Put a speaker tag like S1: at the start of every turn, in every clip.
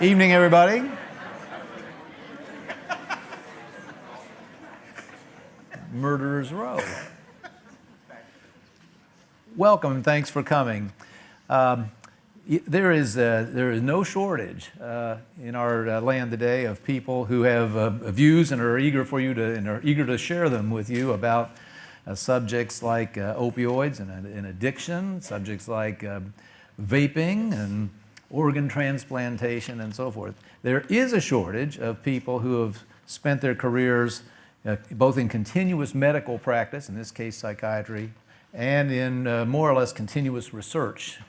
S1: Evening, everybody. Murderers Row. Welcome thanks for coming. Um, there is, uh, there is no shortage uh, in our uh, land today of people who have uh, views and are eager for you to and are eager to share them with you about uh, subjects like uh, opioids and, and, addiction, subjects like vaping and organ transplantation and so forth. There is a shortage of people who have spent their careers uh, both in continuous medical practice, in this case psychiatry, and in uh, more or less continuous research,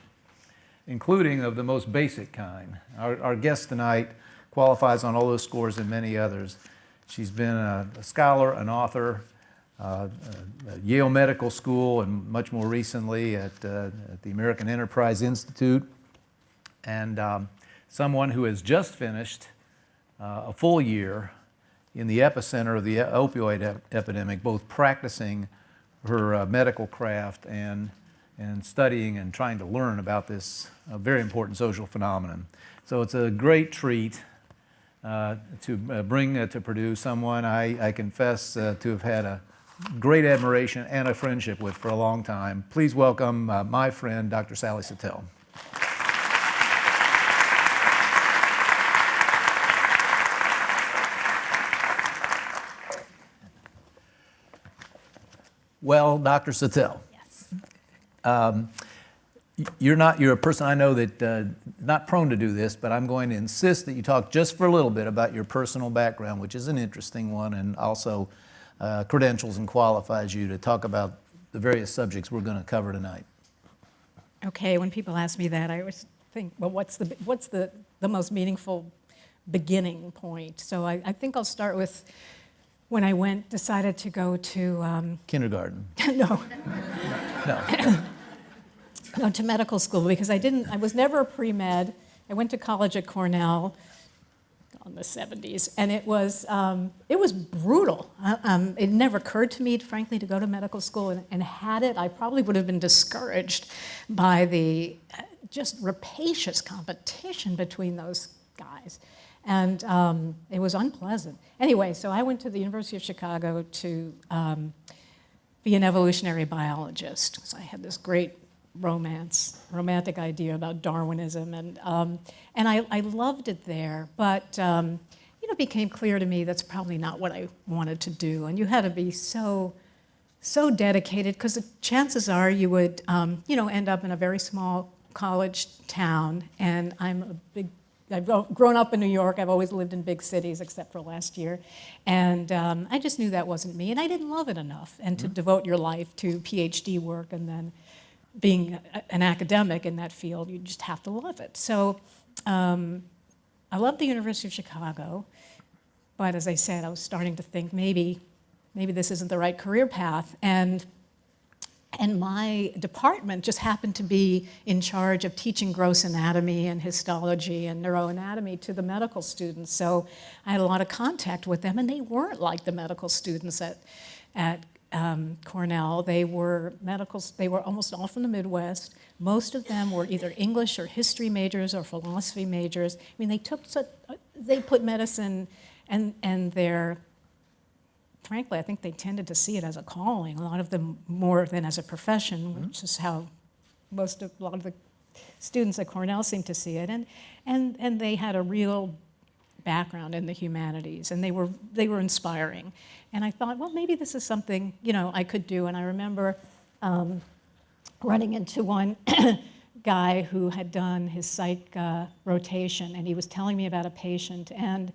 S1: including of the most basic kind. Our, our guest tonight qualifies on all those scores and many others. She's been a, a scholar, an author, uh, at Yale Medical School, and much more recently at, uh, at the American Enterprise Institute and um, someone who has just finished uh, a full year in the epicenter of the opioid ep epidemic, both practicing her uh, medical craft and, and studying and trying to learn about this uh, very important social phenomenon. So it's a great treat uh, to uh, bring uh, to Purdue someone I, I confess to have had a great admiration and a friendship with for a long time. Please welcome my friend, Dr. Sally Satel. Well, Dr. Satel.
S2: Yes.
S1: Um, you're not, you're a person I know that uh, not prone to do this, but I'm going to insist that you talk just for a little bit about your personal background, which is an interesting one and also uh, credentials and qualifies you to talk about the various subjects we're going to cover tonight.
S2: Okay, when people ask me that, I always think, well, what's the, what's the, the most meaningful beginning point? So I, I think I'll start with when I went, decided to go to... Um,
S1: Kindergarten.
S2: no.
S1: no.
S2: no, to medical school because I didn't, I was never a pre-med. I went to college at Cornell in the 70s and it was, um, it was brutal. Uh, um, it never occurred to me, frankly, to go to medical school and, and had it, I probably would have been discouraged by the uh, just rapacious competition between those guys. And um, it was unpleasant. Anyway, so I went to the University of Chicago to um, be an evolutionary biologist. So I had this great romance, romantic idea about Darwinism. And, um, and I, I, loved it there, but um, you know, it became clear to me that's probably not what I wanted to do. And you had to be so, so dedicated because the chances are you would, um, you know, end up in a very small college town. And I'm a big I've grown up in New York. I've always lived in big cities except for last year. And um, I just knew that wasn't me. And I didn't love it enough. And to mm -hmm. devote your life to PhD work and then being a, an academic in that field, you just have to love it. So um, I loved the University of Chicago. But as I said, I was starting to think maybe, maybe this isn't the right career path. And and my department just happened to be in charge of teaching gross anatomy and histology and neuroanatomy to the medical students. So I had a lot of contact with them and they weren't like the medical students at, at um, Cornell. They were medicals, they were almost all from the Midwest. Most of them were either English or history majors or philosophy majors. I mean, they took, such, they put medicine and, and their frankly, I think they tended to see it as a calling, a lot of them more than as a profession, mm -hmm. which is how most of, a lot of the students at Cornell seem to see it. And, and, and they had a real background in the humanities and they were, they were inspiring. And I thought, well, maybe this is something, you know, I could do. And I remember um, running into one guy who had done his psych uh, rotation and he was telling me about a patient and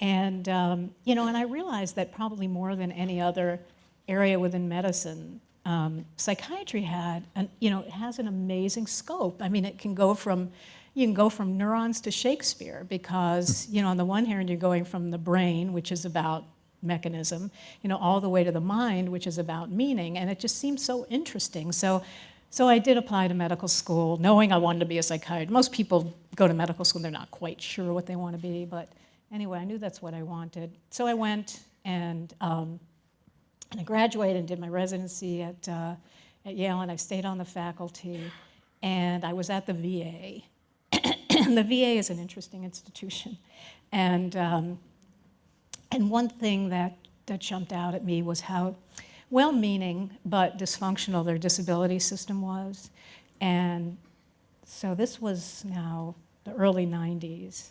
S2: and, um, you know, and I realized that probably more than any other area within medicine, um, psychiatry had, an, you know, it has an amazing scope. I mean, it can go from, you can go from neurons to Shakespeare because, you know, on the one hand, you're going from the brain, which is about mechanism, you know, all the way to the mind, which is about meaning. And it just seems so interesting. So, so I did apply to medical school, knowing I wanted to be a psychiatrist. Most people go to medical school, they're not quite sure what they want to be, but anyway, I knew that's what I wanted. So I went and, um, and I graduated and did my residency at, uh, at Yale, and I stayed on the faculty. And I was at the VA. and the VA is an interesting institution. And, um, and one thing that, that jumped out at me was how well-meaning but dysfunctional their disability system was. And so this was now the early 90s.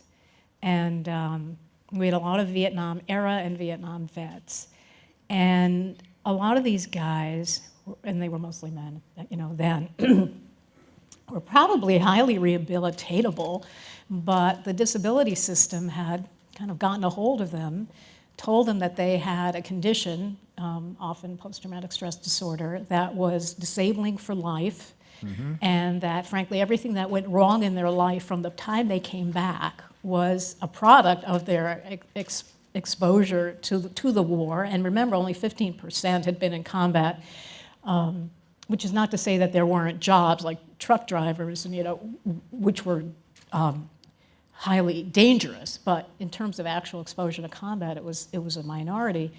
S2: And um, we had a lot of Vietnam era and Vietnam vets. And a lot of these guys, and they were mostly men, you know, then, were probably highly rehabilitatable, but the disability system had kind of gotten a hold of them, told them that they had a condition, um, often post-traumatic stress disorder, that was disabling for life, and that frankly everything that went wrong in their life from the time they came back was a product of their ex exposure to the, to the war. And remember, only 15% had been in combat, um, which is not to say that there weren't jobs like truck drivers, and you know, which were um, highly dangerous. But in terms of actual exposure to combat, it was it was a minority.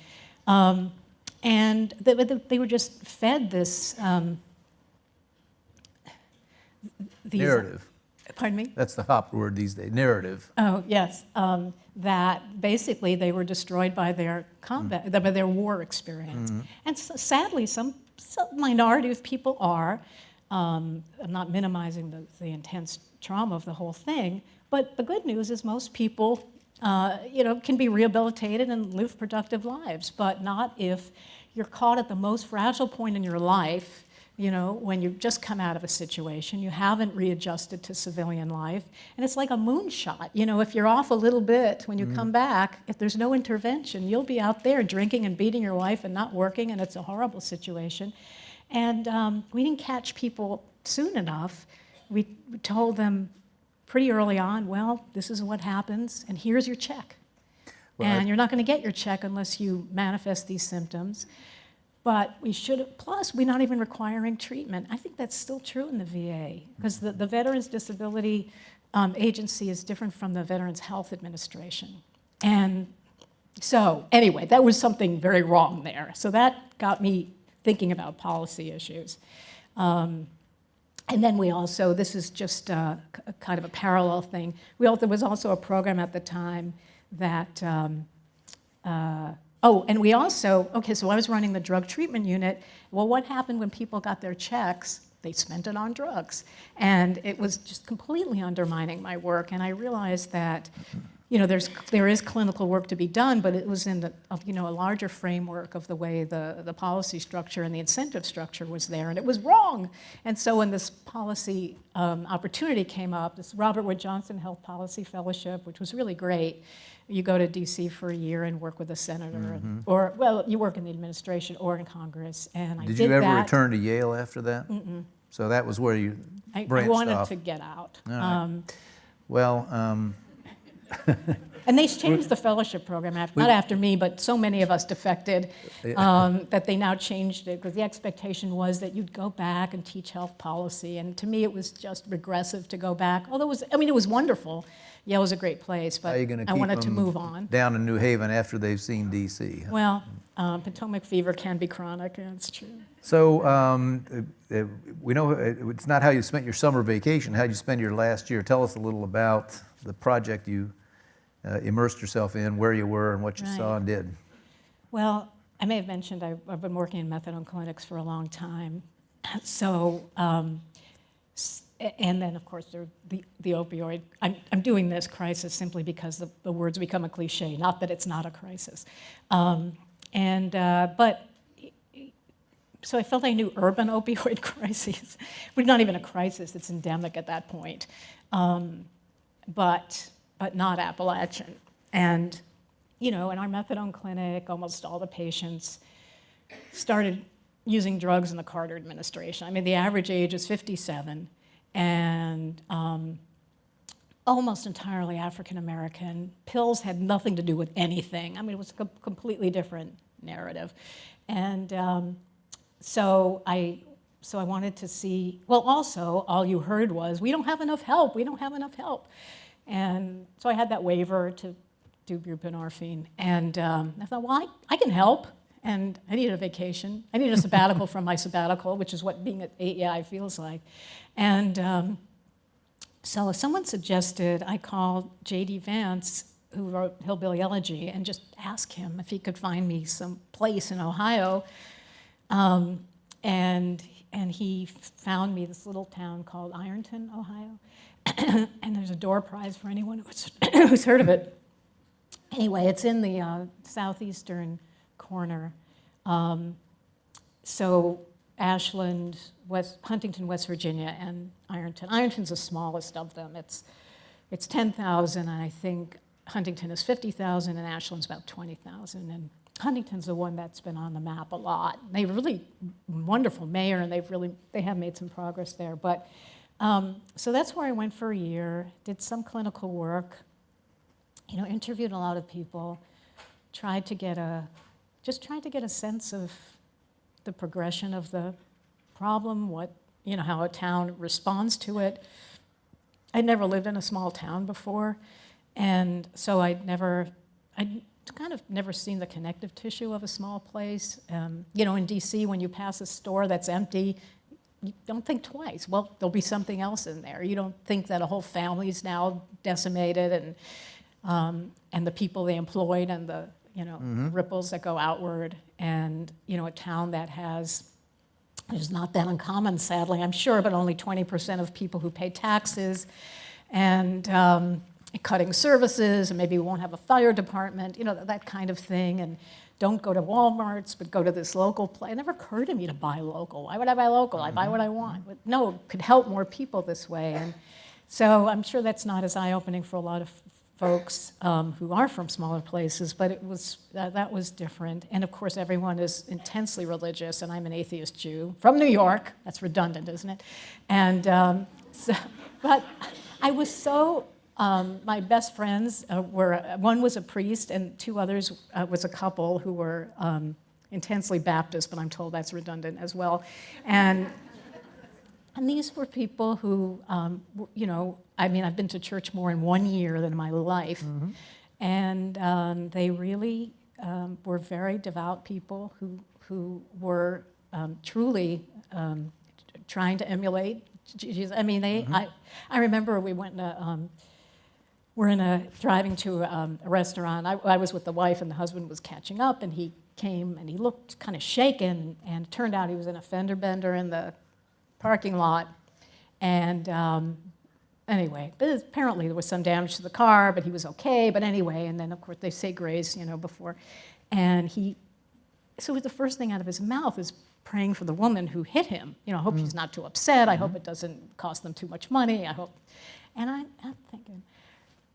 S2: Um, and they, they, were just fed this um, these,
S1: Narrative.
S2: Pardon me?
S1: That's the hot word these days, narrative.
S2: Oh, yes. Um, that basically they were destroyed by their combat, by their war experience. And s sadly, some, some minority of people are. Um, I'm not minimizing the, the intense trauma of the whole thing, but the good news is most people, uh, you know, can be rehabilitated and live productive lives, but not if you're caught at the most fragile point in your life you know, when you've just come out of a situation, you haven't readjusted to civilian life, and it's like a moonshot. You know, if you're off a little bit when you come back, if there's no intervention, you'll be out there drinking and beating your wife and not working, and it's a horrible situation. And um, we didn't catch people soon enough. We told them pretty early on, well, this is what happens, and here's your check.
S1: Well, I-
S2: and you're not going to get your check unless you manifest these symptoms. But we should, plus, we're not even requiring treatment. I think that's still true in the VA, because the, the Veterans Disability um, Agency is different from the Veterans Health Administration. And so, anyway, that was something very wrong there. So that got me thinking about policy issues. Um, and then we also, this is just uh, k- kind of a parallel thing. We also, there was also a program at the time that um, uh, Oh, and we also, okay, so I was running the drug treatment unit. Well, what happened when people got their checks? They spent it on drugs. And it was just completely undermining my work. And I realized that, you know, there's, there is clinical work to be done, but it was in the, you know, a larger framework of the way the, the policy structure and the incentive structure was there, and it was wrong. And so when this policy um, opportunity came up, this Robert Wood Johnson Health Policy Fellowship, which was really great, you go to DC for a year and work with a senator, and- or, well, you work in the administration or in Congress, and I
S1: Did
S2: did
S1: you ever
S2: that.
S1: return to Yale after that? So that was where you
S2: branched I-
S1: I
S2: wanted
S1: off.
S2: to get out.
S1: Right.
S2: Um,
S1: Well, um,
S2: And they changed the fellowship program, after, not after me, but so many of us defected, um, that they now changed it, because the expectation was that you'd go back and teach health policy, and to me, it was just regressive to go back, although it was, I mean, it was wonderful. Yale was a great place, but
S1: are you going to
S2: I wanted to move on.
S1: down in New Haven after they've seen DC?
S2: Well, um, Potomac fever can be chronic, that's true.
S1: So um, uh, we know uh, it's not how you spent your summer vacation, how you spend your last year. Tell us a little about the project you uh, immersed yourself in, where you were, and what you saw and did.
S2: Well, I may have mentioned I've, I've been working in methadone clinics for a long time. So, um, and then of course there, the, the opioid, I'm, I'm doing this crisis simply because the, the words become a cliche, not that it's not a crisis. Um, and, uh, but, so I felt I knew urban opioid crises, but not even a crisis, it's endemic at that point. Um, but, but not Appalachian. And, you know, in our methadone clinic, almost all the patients started using drugs in the Carter administration. I mean, the average age is 57, and um, almost entirely African American. Pills had nothing to do with anything. I mean, it was a completely different narrative. And um, so I, so I wanted to see, well, also, all you heard was, we don't have enough help, we don't have enough help. And so I had that waiver to do buprenorphine. And um, I thought, well, I, I can help. And I needed a vacation. I needed a sabbatical from my sabbatical, which is what being at AEI feels like. And um, So someone suggested I call J.D. Vance, who wrote Hillbilly Elegy, and just ask him if he could find me some place in Ohio. Um, and, and he found me this little town called Ironton, Ohio. and there's a door prize for anyone who's, who's heard of it. Anyway, it's in the uh, southeastern corner. Um, so Ashland, West, Huntington, West Virginia, and Ironton. Ironton's the smallest of them. It's, it's 10,000, and I think Huntington is 50,000, and Ashland's about 20,000. And Huntington's the one that's been on the map a lot. They've really wonderful mayor, and they've really they have made some progress there. But um, so that's where I went for a year. Did some clinical work. You know, interviewed a lot of people. Tried to get a just tried to get a sense of the progression of the problem, what, you know, how a town responds to it. I'd never lived in a small town before, and so I'd never, I'd kind of never seen the connective tissue of a small place. Um, you know, in DC, when you pass a store that's empty, you don't think twice. Well, there'll be something else in there. You don't think that a whole family is now decimated and, um, and the people they employed and the you know, ripples that go outward. And, you know, a town that has, is not that uncommon, sadly, I'm sure, but only 20% of people who pay taxes and um, cutting services, and maybe we won't have a fire department, you know, that kind of thing. And don't go to Walmart's, but go to this local place. It never occurred to me to buy local. Why would I buy local? I buy what I want. But no, it could help more people this way. And so I'm sure that's not as eye-opening for a lot of folks um, who are from smaller places, but it was, uh, that was different. And of course, everyone is intensely religious, and I'm an atheist Jew from New York. That's redundant, isn't it? And um, so, but I was so, um, my best friends uh, were, one was a priest, and two others uh, was a couple who were um, intensely Baptist, but I'm told that's redundant as well. And and these were people who, um, you know, I mean, I've been to church more in one year than in my life.
S1: Mm-hmm.
S2: And um, they really um, were very devout people who, who were um, truly um, trying to emulate Jesus. I mean, they, I, I remember we went to, um, we're in a, driving to um, a restaurant. I, I was with the wife and the husband was catching up and he came and he looked kind of shaken and it turned out he was in a fender bender in the parking lot. And um, anyway, apparently there was some damage to the car, but he was okay. But anyway, and then of course they say grace, you know, before. And he, so the first thing out of his mouth is praying for the woman who hit him. You know, I hope she's not too upset. I hope it doesn't cost them too much money. I hope. And I, I'm thinking,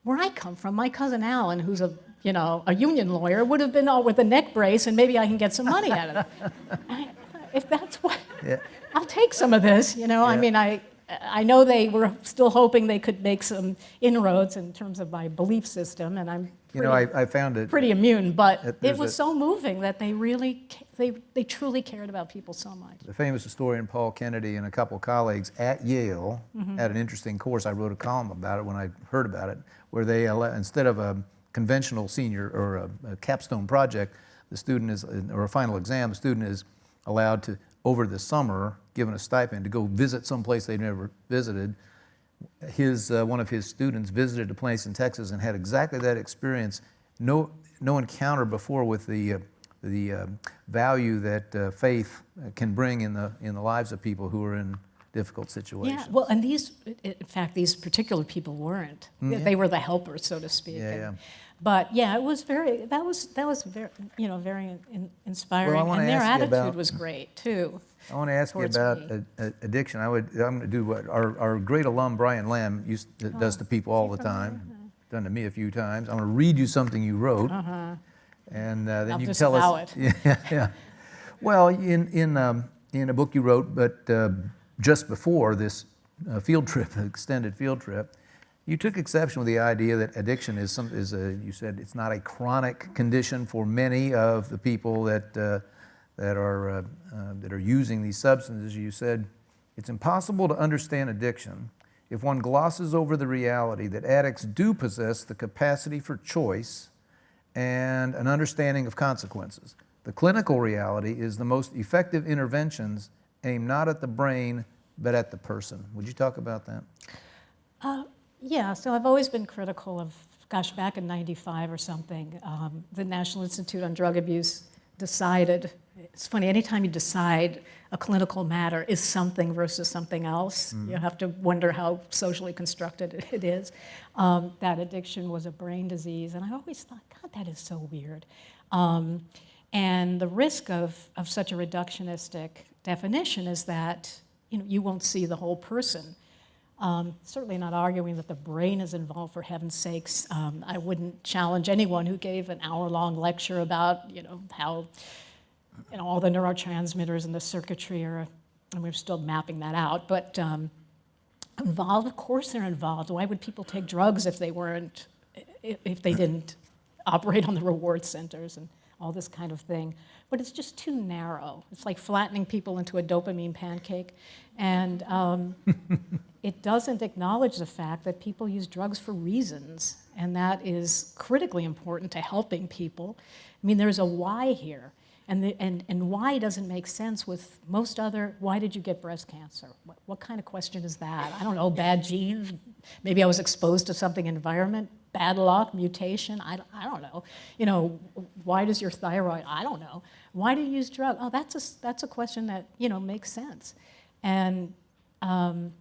S2: where I come from, my cousin Alan, who's a you know a union lawyer, would have been all with a neck brace, and maybe I can get some money out of it. I, if that's what,
S1: Yeah.
S2: I'll take some of this. You know, I mean, I I know they were still hoping they could make some inroads in terms of my belief system, and I'm
S1: You know, I, I found it,
S2: pretty immune. But
S1: That
S2: it was
S1: a-
S2: so moving that they really they they truly cared about people so much.
S1: the famous historian Paul Kennedy and a couple of colleagues at Yale
S2: Mm-hmm.
S1: had an interesting course. I wrote a column about it when I heard about it, where they, instead of a conventional senior or a, a capstone project, the student is, or a final exam, the student is allowed to, over the summer, given a stipend, to go visit someplace they've never visited. His, uh, one of his students visited a place in Texas and had exactly that experience. No, no encounter before with the, uh, the uh, value that uh, faith can bring in the, in the lives of people who are in difficult situations.
S2: Yeah, well, and these, in fact, these particular people weren't. They were the helpers, so to speak.
S1: Mm, Yeah,
S2: And-
S1: yeah.
S2: But yeah, it was very. That was that was very you know very in, inspiring,
S1: wanna
S2: and their attitude
S1: about-
S2: was great too.
S1: I want to ask you about a- a- addiction. I would, I'm going to do what our, our great alum Brian Lamb used, does to people all the time. Done to me a few times. I'm going to read you something you wrote, and uh, then
S2: I'll
S1: you can tell us.
S2: it.
S1: Yeah, yeah. Well, in in um, in a book you wrote, but uh, just before this uh, field trip, extended field trip, you took exception with the idea that addiction is some is a. You said it's not a chronic condition for many of the people that. Uh, that are, uh, uh, that are using these substances, you said it's impossible to understand addiction if one glosses over the reality that addicts do possess the capacity for choice and an understanding of consequences. The clinical reality is the most effective interventions aim not at the brain but at the person. Would you talk about that?
S2: Yeah, so I've always been critical of, gosh, back in 95 or something, um, the National Institute on Drug Abuse decided, it's funny, anytime you decide a clinical matter is something versus something else, you have to wonder how socially constructed it is, um, that addiction was a brain disease. And I always thought, God, that is so weird. Um, and the risk of, of such a reductionistic definition is that you, know, you won't see the whole person. Um, certainly not arguing that the brain is involved, for heaven's sakes. Um, I wouldn't challenge anyone who gave an hour-long lecture about, you know, how, you know, all the neurotransmitters and the circuitry are, and we're still mapping that out. But um, involved, of course they're involved. Why would people take drugs if they weren't, if, if they didn't operate on the reward centers and all this kind of thing? But it's just too narrow. It's like flattening people into a dopamine pancake. And um, it doesn't acknowledge the fact that people use drugs for reasons, and that is critically important to helping people. I mean, there's a why here, and, the, and, and why doesn't make sense with most other, why did you get breast cancer? What, what kind of question is that? I don't know, bad genes? Maybe I was exposed to something environment, bad luck, mutation, I, I don't know. You know, why does your thyroid, I don't know. Why do you use drugs? Oh, that's a, that's a question that, you know, makes sense. And um,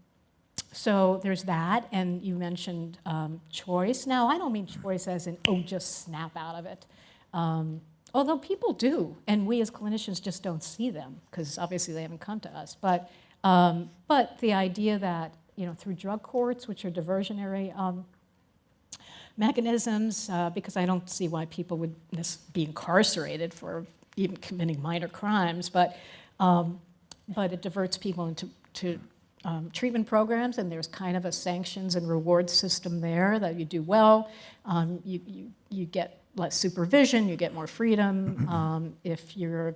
S2: so there's that, and you mentioned um, choice. Now, I don't mean choice as in, oh, just snap out of it. Um, although people do, and we as clinicians just don't see them, because obviously they haven't come to us. But, um, but the idea that, you know, through drug courts, which are diversionary um, mechanisms, uh, because I don't see why people would be incarcerated for even committing minor crimes, but, um, but it diverts people into to, um, treatment programs, and there's kind of a sanctions and reward system there that you do well, um, you, you, you get less supervision, you get more freedom. Um, if you're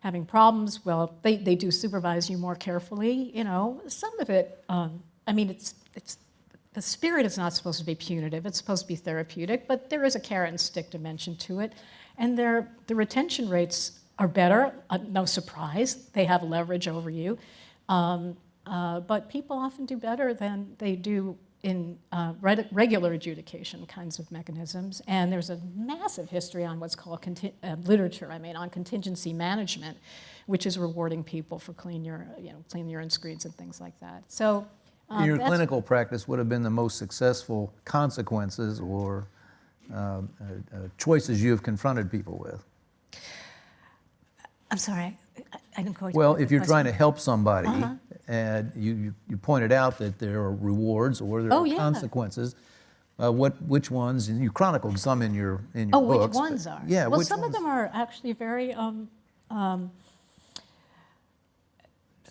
S2: having problems, well, they, they do supervise you more carefully, you know. Some of it, um, I mean, it's, it's, the spirit is not supposed to be punitive, it's supposed to be therapeutic, but there is a carrot and stick dimension to it. And their, the retention rates are better, uh, no surprise, they have leverage over you. Um, uh, but people often do better than they do in uh, regular adjudication kinds of mechanisms. And there's a massive history on what's called uh, literature, I mean, on contingency management, which is rewarding people for clean urine, you know, clean urine screens and things like that. So
S1: um, your clinical practice would have been the most successful consequences or uh, uh, choices you have confronted people with.
S2: I'm sorry, I, I didn't quite.
S1: Well, if you're question. trying to help somebody, uh -huh and you, you pointed out that there are rewards or there
S2: oh,
S1: are
S2: yeah.
S1: consequences. Uh, what, which ones, and you chronicled some in your, in your
S2: oh,
S1: books.
S2: which ones are?
S1: Yeah,
S2: Well, some
S1: ones?
S2: of them are actually very, um, um,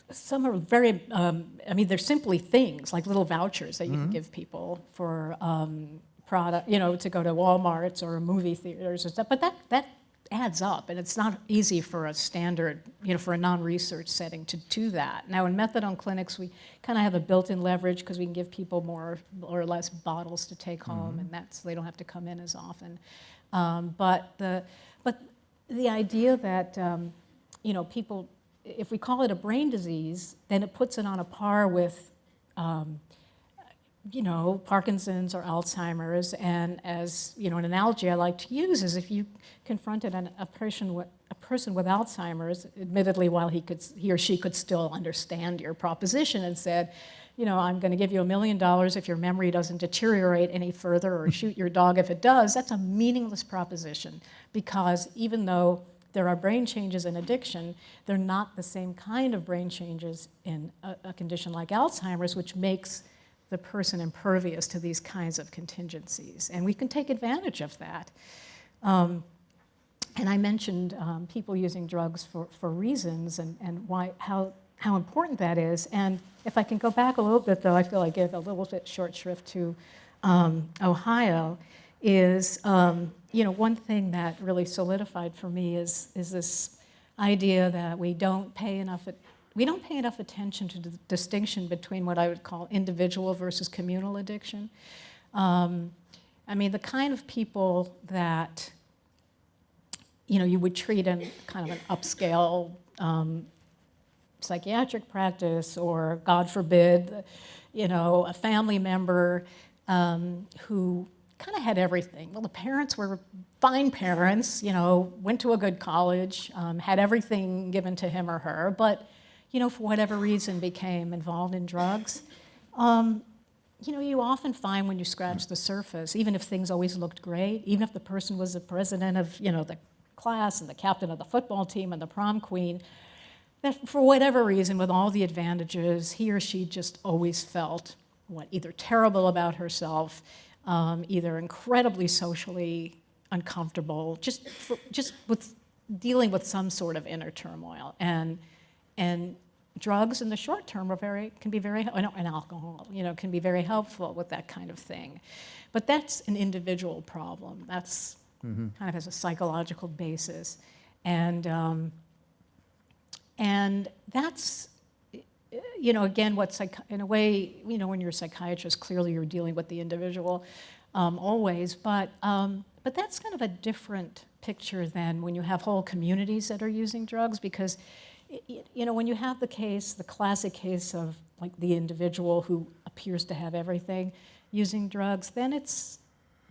S2: some are very, um, I mean, they're simply things, like little vouchers that you mm -hmm. can give people for um, product, you know, to go to Walmarts or movie theaters or stuff. But that, that adds up, and it's not easy for a standard, you know, for a non-research setting to do that. Now, in methadone clinics, we kind of have a built-in leverage because we can give people more or less bottles to take home, mm -hmm. and that's they don't have to come in as often. Um, but the but the idea that um, you know people, if we call it a brain disease, then it puts it on a par with um, you know, Parkinson's or Alzheimer's. And as, you know, an analogy I like to use is if you confronted an, a, person with, a person with Alzheimer's, admittedly while he, could, he or she could still understand your proposition and said, you know, I'm going to give you a million dollars if your memory doesn't deteriorate any further or shoot your dog if it does, that's a meaningless proposition because even though there are brain changes in addiction, they're not the same kind of brain changes in a, a condition like Alzheimer's, which makes the person impervious to these kinds of contingencies. And we can take advantage of that. Um, and I mentioned um, people using drugs for, for reasons and, and why, how, how important that is. And if I can go back a little bit, though, I feel I give a little bit short shrift to um, Ohio, is, um, you know, one thing that really solidified for me is, is this idea that we don't pay enough we don't pay enough attention to the distinction between what I would call individual versus communal addiction. Um, I mean, the kind of people that, you know, you would treat in kind of an upscale um, psychiatric practice or, God forbid, you know, a family member um, who kind of had everything. Well, the parents were fine parents, you know, went to a good college, um, had everything given to him or her, but, you know, for whatever reason became involved in drugs. Um, you know, you often find when you scratch the surface, even if things always looked great, even if the person was the president of, you know, the class and the captain of the football team and the prom queen, that for whatever reason, with all the advantages, he or she just always felt what either terrible about herself, um, either incredibly socially uncomfortable, just for, just with dealing with some sort of inner turmoil, and and drugs in the short term are very can be very and alcohol, you know, can be very helpful with that kind of thing, but that's an individual problem. That's kind of has a psychological basis, and. Um, and that's, you know, again, what psych in a way, you know, when you're a psychiatrist, clearly you're dealing with the individual um, always, but, um, but that's kind of a different picture than when you have whole communities that are using drugs because, you know, when you have the case, the classic case of like the individual who appears to have everything using drugs, then it's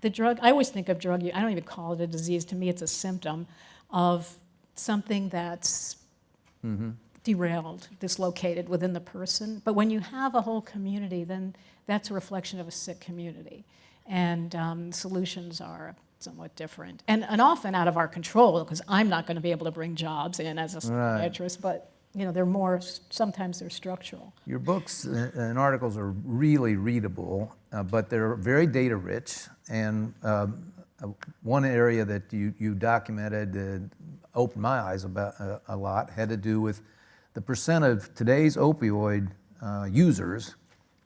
S2: the drug, I always think of drug, I don't even call it a disease, to me it's a symptom of something that's derailed, dislocated within the person. But when you have a whole community, then that's a reflection of a sick community. And um, solutions are somewhat different. And, and often out of our control, because I'm not going to be able to bring jobs in as a psychiatrist, but you know, they're more, sometimes they're structural.
S1: Your books and articles are really readable, uh, but they're very data rich. And um, uh, one area that you, you documented uh, opened my eyes about uh, a lot had to do with the percent of today's opioid uh, users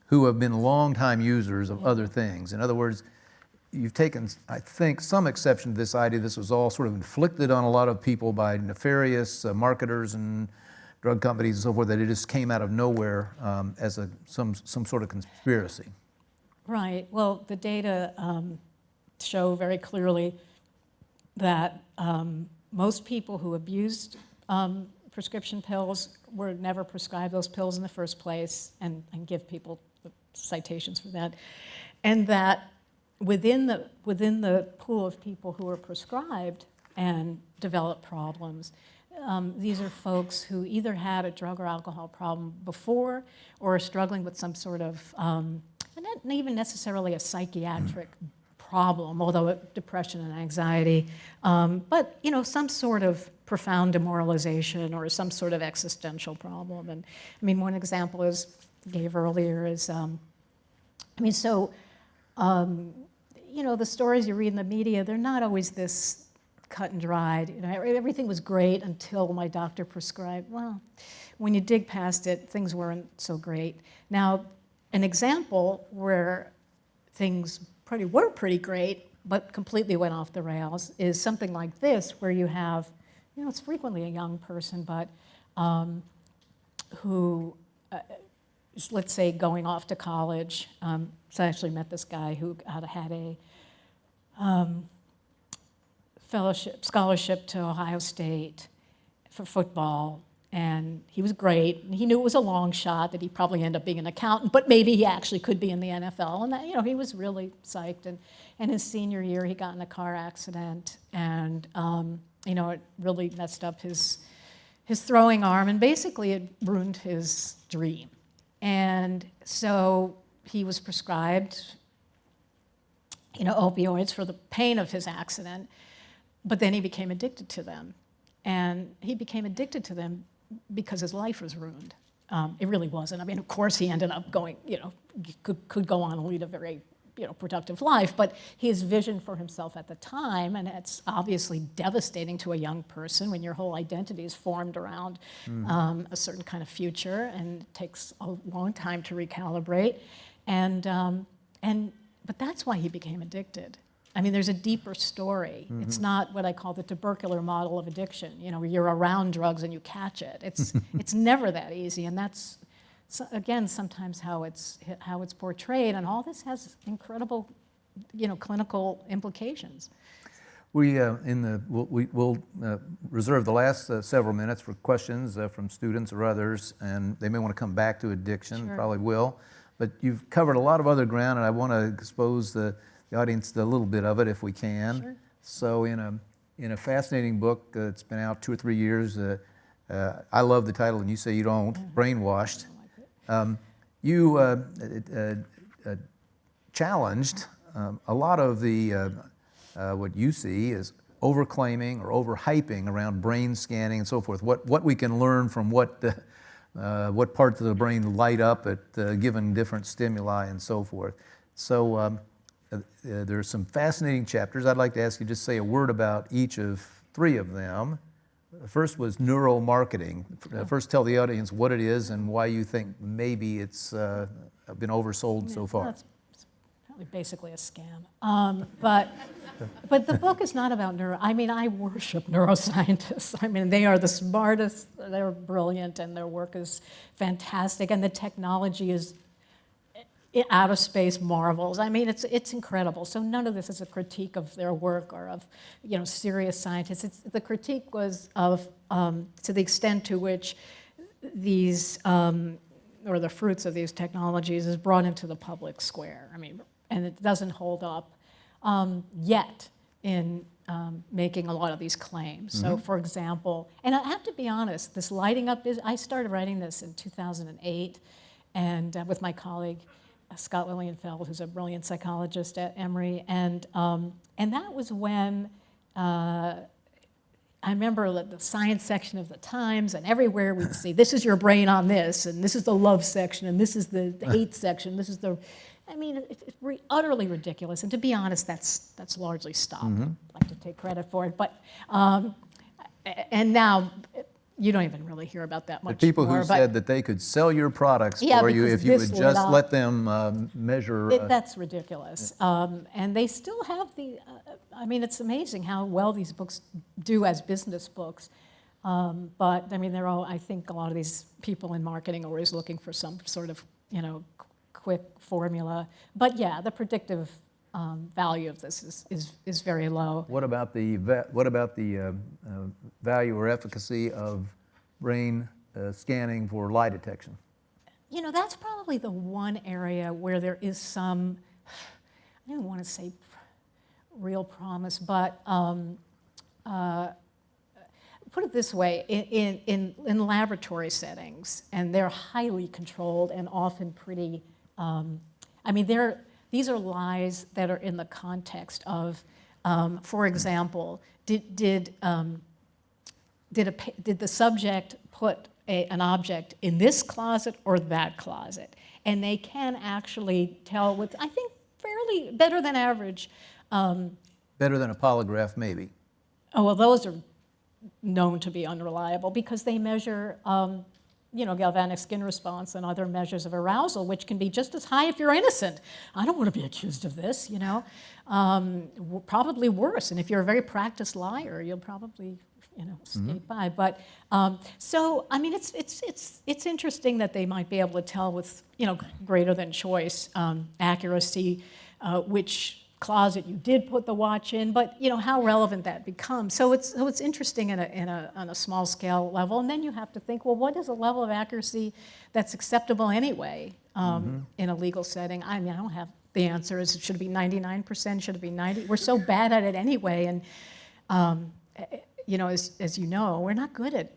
S1: who have been longtime users of other things. In other words, you've taken, I think, some exception to this idea. This was all sort of inflicted on a lot of people by nefarious uh, marketers and drug companies and so forth, that it just came out of nowhere um, as a, some, some sort of conspiracy.
S2: Right. Well, the data um, show very clearly that um, most people who abused um, prescription pills were never prescribed those pills in the first place and, and give people citations for that. And that within the, within the pool of people who are prescribed and develop problems, um, these are folks who either had a drug or alcohol problem before or are struggling with some sort of, um, not even necessarily a psychiatric problem, although it- depression and anxiety, um, but you know, some sort of profound demoralization or some sort of existential problem. And I mean, one example is gave earlier is, um, I mean, so um, you know, the stories you read in the media, they're not always this cut and dried. You know, everything was great until my doctor prescribed. Well, when you dig past it, things weren't so great. Now, an example where things pretty were pretty great, but completely went off the rails is something like this, where you have, you know, it's frequently a young person, but um, who, uh, let's say, going off to college. Um, so I actually met this guy who had, a um, fellowship, scholarship to Ohio State for football, and he was great. He knew it was a long shot that he'd probably end up being an accountant, but maybe he actually could be in the NFL. And that, you know, he was really psyched. And, and his senior year, he got in a car accident, and um, you know, it really messed up his his throwing arm, and basically it ruined his dream. And so he was prescribed, you know, opioids for the pain of his accident, but then he became addicted to them. And he became addicted to them because his life was ruined. Um, it really wasn't. I mean, of course, he ended up going, you know, could, could go on and lead a very, you know, productive life, but his vision for himself at the time, and it's obviously devastating to a young person when your whole identity is formed around um, a certain kind of future, and it takes a long time to recalibrate. And, um, and, but that's why he became addicted. I mean, there's a deeper story. It's not what I call the tubercular model of addiction. You know, where you're around drugs and you catch it. It's, it's never that easy, and that's, so again, sometimes how it's, how it's portrayed, and all this has incredible, you know, clinical implications.
S1: We, uh, in the, we'll, we- we'll uh, reserve the last uh, several minutes for questions uh, from students or others, and they may want to come back to addiction,
S2: Sure.
S1: probably will. but you've covered a lot of other ground, and I want to expose the, the audience to a little bit of it if we can.
S2: Sure.
S1: So in a, in a fascinating book uh, that's been out two or three years, uh, uh, I love the title, and you say you don't, Brainwashed. Um, you uh, uh, uh, challenged um, a lot of the, uh, uh, what you see is overclaiming or overhyping around brain scanning and so forth. What, what we can learn from what, the, uh, what parts of the brain light up at uh, given different stimuli and so forth. So um, uh, uh, there are some fascinating chapters. I'd like to ask you to just say a word about each of three of them. The first was neuromarketing. Uh, First, tell the audience what it is and why you think maybe it's uh, been oversold so far.
S2: probably basically a scam. Um, But, but the book is not about neuro, I mean, I worship neuroscientists. I mean, they are the smartest, they're brilliant, and their work is fantastic, and the technology is out of space marvels. I mean, it's, it's incredible. So none of this is a critique of their work or of, you know, serious scientists. It's, the critique was of, um, to the extent to which these, um, or the fruits of these technologies is brought into the public square. I mean, and it doesn't hold up um, yet in um, making a lot of these claims. So for example, and I have to be honest, this lighting up is, I started writing this in 2008 and uh, with my colleague Scott Lilienfeld, who's a brilliant psychologist at Emory, and, um, and that was when uh, I remember the science section of the Times and everywhere we'd see, this is your brain on this, and this is the love section, and this is the, the hate section, this is the, I mean, it- it's re- utterly ridiculous. And to be honest, that's, that's largely stopped.
S1: Mm-hmm.
S2: I'd like to take credit for it. But, um, and now, you don't even really hear about that
S1: The
S2: much
S1: people
S2: more.
S1: who said that they could sell your products
S2: Yeah,
S1: for you if you would just
S2: up.
S1: let them um, measure.
S2: It,
S1: uh,
S2: that's ridiculous. Um, and they still have the, uh, I mean, it's amazing how well these books do as business books. Um, but I mean, they're all, I think a lot of these people in marketing are always looking for some sort of, you know, quick formula. But yeah, the predictive um, value of this is, is, is very low.
S1: What about the, what about the uh, uh, value or efficacy of brain uh, scanning for lie detection?
S2: You know, that's probably the one area where there is some, I don't want to say real promise, but um, uh, put it this way, in, in- in, in laboratory settings, and they're highly controlled and often pretty, um, I mean, they're, these are lies that are in the context of, um, for example, did, did, um, did, a, did the subject put a, an object in this closet or that closet? And they can actually tell with, I think, fairly better than average. Um,
S1: Better than a polygraph, maybe.
S2: oh, well, those are known to be unreliable because they measure, um, you know, galvanic skin response and other measures of arousal, which can be just as high if you're innocent. I don't want to be accused of this, you know. Um, probably worse. And if you're a very practiced liar, you'll probably, you know, skate by. But um, so, I mean, it's it's it's it's interesting that they might be able to tell with, you know, greater than choice um, accuracy uh, which closet you did put the watch in, but you know how relevant that becomes. So it's so it's interesting in a, in a on a small scale level, and then you have to think, well, what is a level of accuracy that's acceptable anyway um, in a legal setting? I mean, I don't have the answer. Is it should it be 99%? Should it be 90? We're so bad at it anyway, and um, eh, you know, as as you know, we're not good at.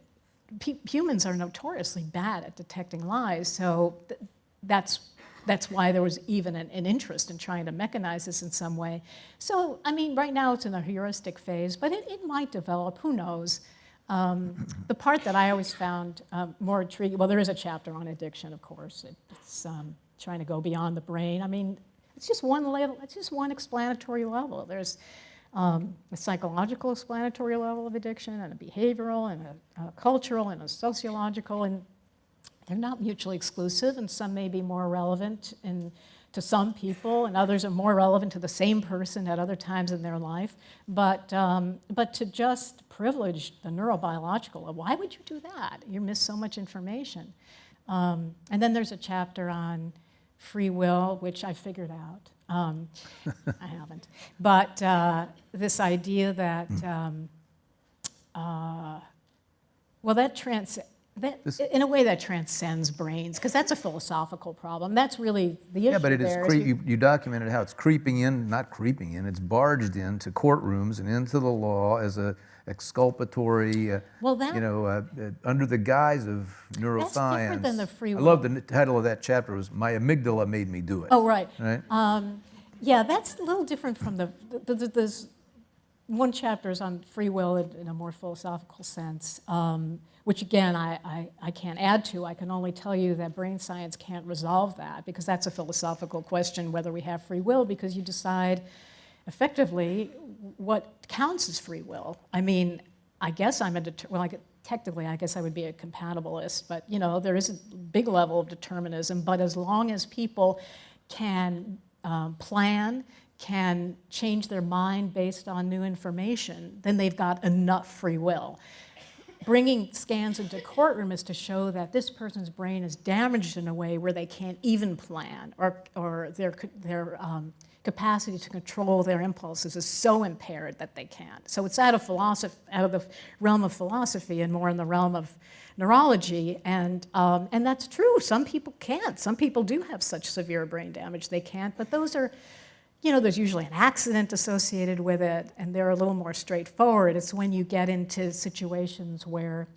S2: Humans are notoriously bad at detecting lies, so th- that's that's why there was even an, an interest in trying to mechanize this in some way. So, I mean, right now it's in a heuristic phase, but it, it might develop, who knows. Um, the part that I always found um, more intriguing, well, there is a chapter on addiction, of course. It, it's um, trying to go beyond the brain. I mean, it's just one level, it's just one explanatory level. There's um, a psychological explanatory level of addiction and a behavioral and a, a cultural and a sociological and they're not mutually exclusive, and some may be more relevant in, to some people, and others are more relevant to the same person at other times in their life. But, um, but to just privilege the neurobiological, why would you do that? You miss so much information. Um, and then there's a chapter on free will, which I figured out. Um, I haven't. But uh, this idea that, um, uh, well, that trans, That, in a way that transcends brains, because that's a philosophical problem. That's really the issue
S1: Yeah, but it is, cre- you you documented how it's creeping in, not creeping in, it's barged into courtrooms and into the law as a exculpatory, uh,
S2: Well, that-
S1: you know, uh, uh, under the guise of neuroscience.
S2: That's different than the free will.
S1: I love the title of that chapter was "My Amygdala Made Me Do It."
S2: Oh, right.
S1: Right?
S2: Um, yeah, that's a little different from the, the, the, there's, one chapter is on free will in, a more philosophical sense, um, which again, I, I, I can't add to. I can only tell you that brain science can't resolve that because that's a philosophical question whether we have free will because you decide effectively what counts as free will. I mean, I guess I'm a, well, I technically, I guess I would be a compatibilist, but you know, there is a big level of determinism, but as long as people can um, plan, can change their mind based on new information, then they've got enough free will. Bringing scans into courtroom is to show that this person's brain is damaged in a way where they can't even plan, or, or their, their um, capacity to control their impulses is so impaired that they can't. So it's out of philosophy, out of the realm of philosophy and more in the realm of neurology. And, um, and that's true. Some people can't. Some people do have such severe brain damage they can't. But those are, you know, there's usually an accident associated with it, and they're a little more straightforward. It's when you get into situations where,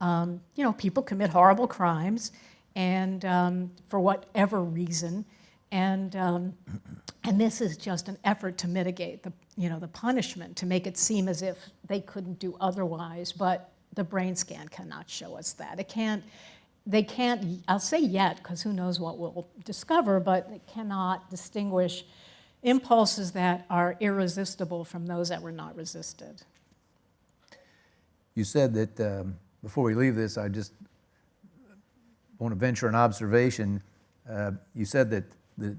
S2: um, you know, people commit horrible crimes, and um, for whatever reason, and um, and this is just an effort to mitigate the, you know, the punishment, to make it seem as if they couldn't do otherwise, but the brain scan cannot show us that. It can't, they can't, I'll say yet, because who knows what we'll discover, but it cannot distinguish impulses that are irresistible from those that were not resisted.
S1: You said that, um, before we leave this, I just want to venture an observation. Uh, You said that, that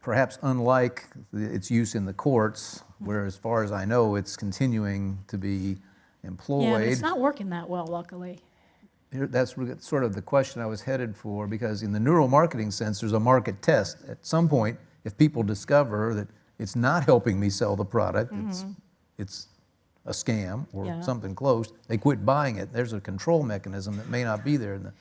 S1: perhaps unlike the- its use in the courts, where as far as I know, it's continuing to be employed.
S2: Yeah, it's not working that well, luckily.
S1: That's sort of the question I was headed for, because in the neuromarketing sense, there's a market test. At some point, if people discover that it's not helping me sell the product, it's, it's a scam or
S2: Mm-hmm. Yeah.
S1: something close, they quit buying it. There's a control mechanism that may not be there in the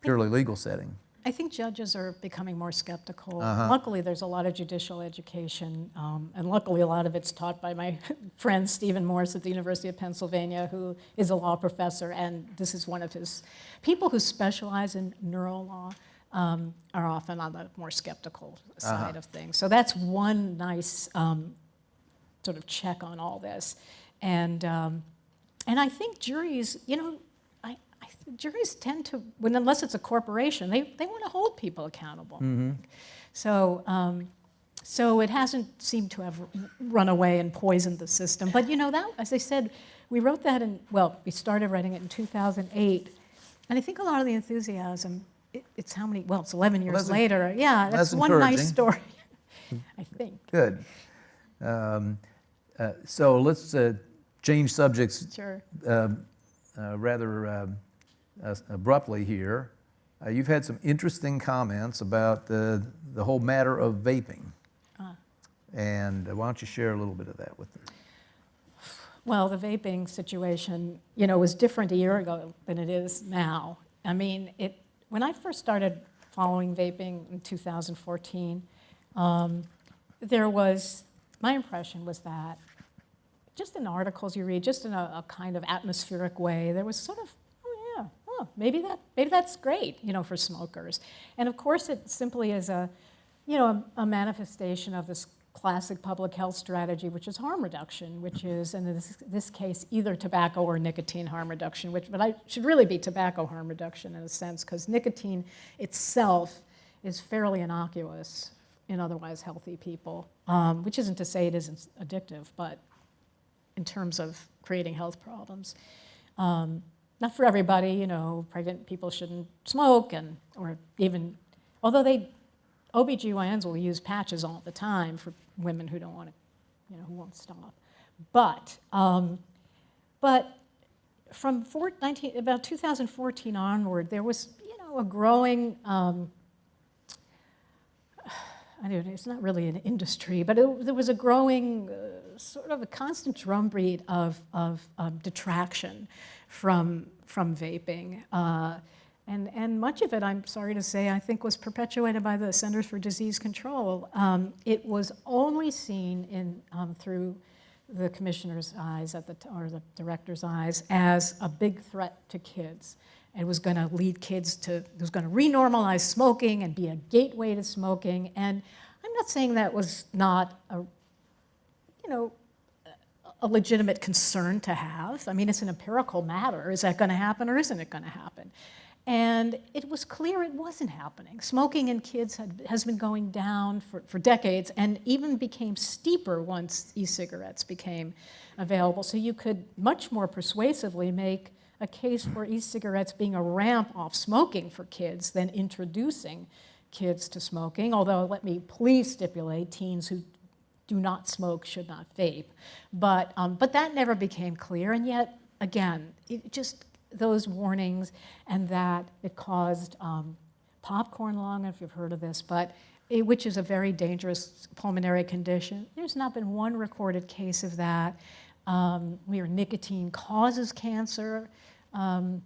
S1: purely legal setting.
S2: I think judges are becoming more skeptical.
S1: Uh-huh.
S2: Luckily, there's a lot of judicial education, um, and luckily, a lot of it's taught by my friend Stephen Morse at the University of Pennsylvania, who is a law professor, and this is one of his people who specialize in neurolaw. Um, are often on the more skeptical side
S1: Uh-huh.
S2: of things. So that's one nice um, sort of check on all this. And, um, and I think juries, you know, I, I, juries tend to, when, unless it's a corporation, they, they want to hold people accountable. So, um, so it hasn't seemed to have run away and poisoned the system. But you know, that, as I said, we wrote that in, well, we started writing it in 2008. And I think a lot of the enthusiasm, it, it's how many, well, it's 11 years
S1: en-
S2: later. Yeah, that's,
S1: that's
S2: one nice story, I think.
S1: Good. Um, uh, So let's uh, change subjects
S2: Sure.
S1: um, uh, rather uh, abruptly here. Uh, You've had some interesting comments about the, the whole matter of vaping.
S2: Ah.
S1: And uh, why don't you share a little bit of that with us?
S2: Well, the vaping situation, you know, was different a year ago than it is now. I mean, it, when I first started following vaping in 2014, um, there was, my impression was that just in articles you read, just in a, a kind of atmospheric way, there was sort of, oh yeah, oh, maybe that, maybe that's great, you know, for smokers. And of course, it simply is a, you know, a, a manifestation of this classic public health strategy, which is harm reduction, which is, in this, this case, either tobacco or nicotine harm reduction, which, but I should really be tobacco harm reduction in a sense, because nicotine itself is fairly innocuous in otherwise healthy people, um, which isn't to say it isn't addictive, but in terms of creating health problems. Um, not for everybody, you know, pregnant people shouldn't smoke and, or even, although they, OBGYNs will use patches all the time for women who don't want to, you know, who won't stop. But, um, but from four, 19, about 2014 onward, there was, you know, a growing um, I don't know, it's not really an industry, but it, there was a growing, uh, sort of a constant drumbeat of, of um, detraction from, from vaping. Uh, and, and much of it, I'm sorry to say, I think was perpetuated by the Centers for Disease Control. Um, it was only seen in, um, through the commissioner's eyes, at the, or the director's eyes, as a big threat to kids. It was going to lead kids to, it was going to renormalize smoking and be a gateway to smoking. And I'm not saying that was not a, you know, a legitimate concern to have. I mean, it's an empirical matter. Is that going to happen or isn't it going to happen? And it was clear it wasn't happening. Smoking in kids had, has been going down for, for decades and even became steeper once e-cigarettes became available. So you could much more persuasively make a case for e-cigarettes being a ramp off smoking for kids than introducing kids to smoking, although let me please stipulate teens who do not smoke should not vape. But, um, but that never became clear, and yet, again, it just those warnings and that it caused um, popcorn lung, if you've heard of this, but it, which is a very dangerous pulmonary condition. There's not been one recorded case of that. Um, where nicotine causes cancer. Um,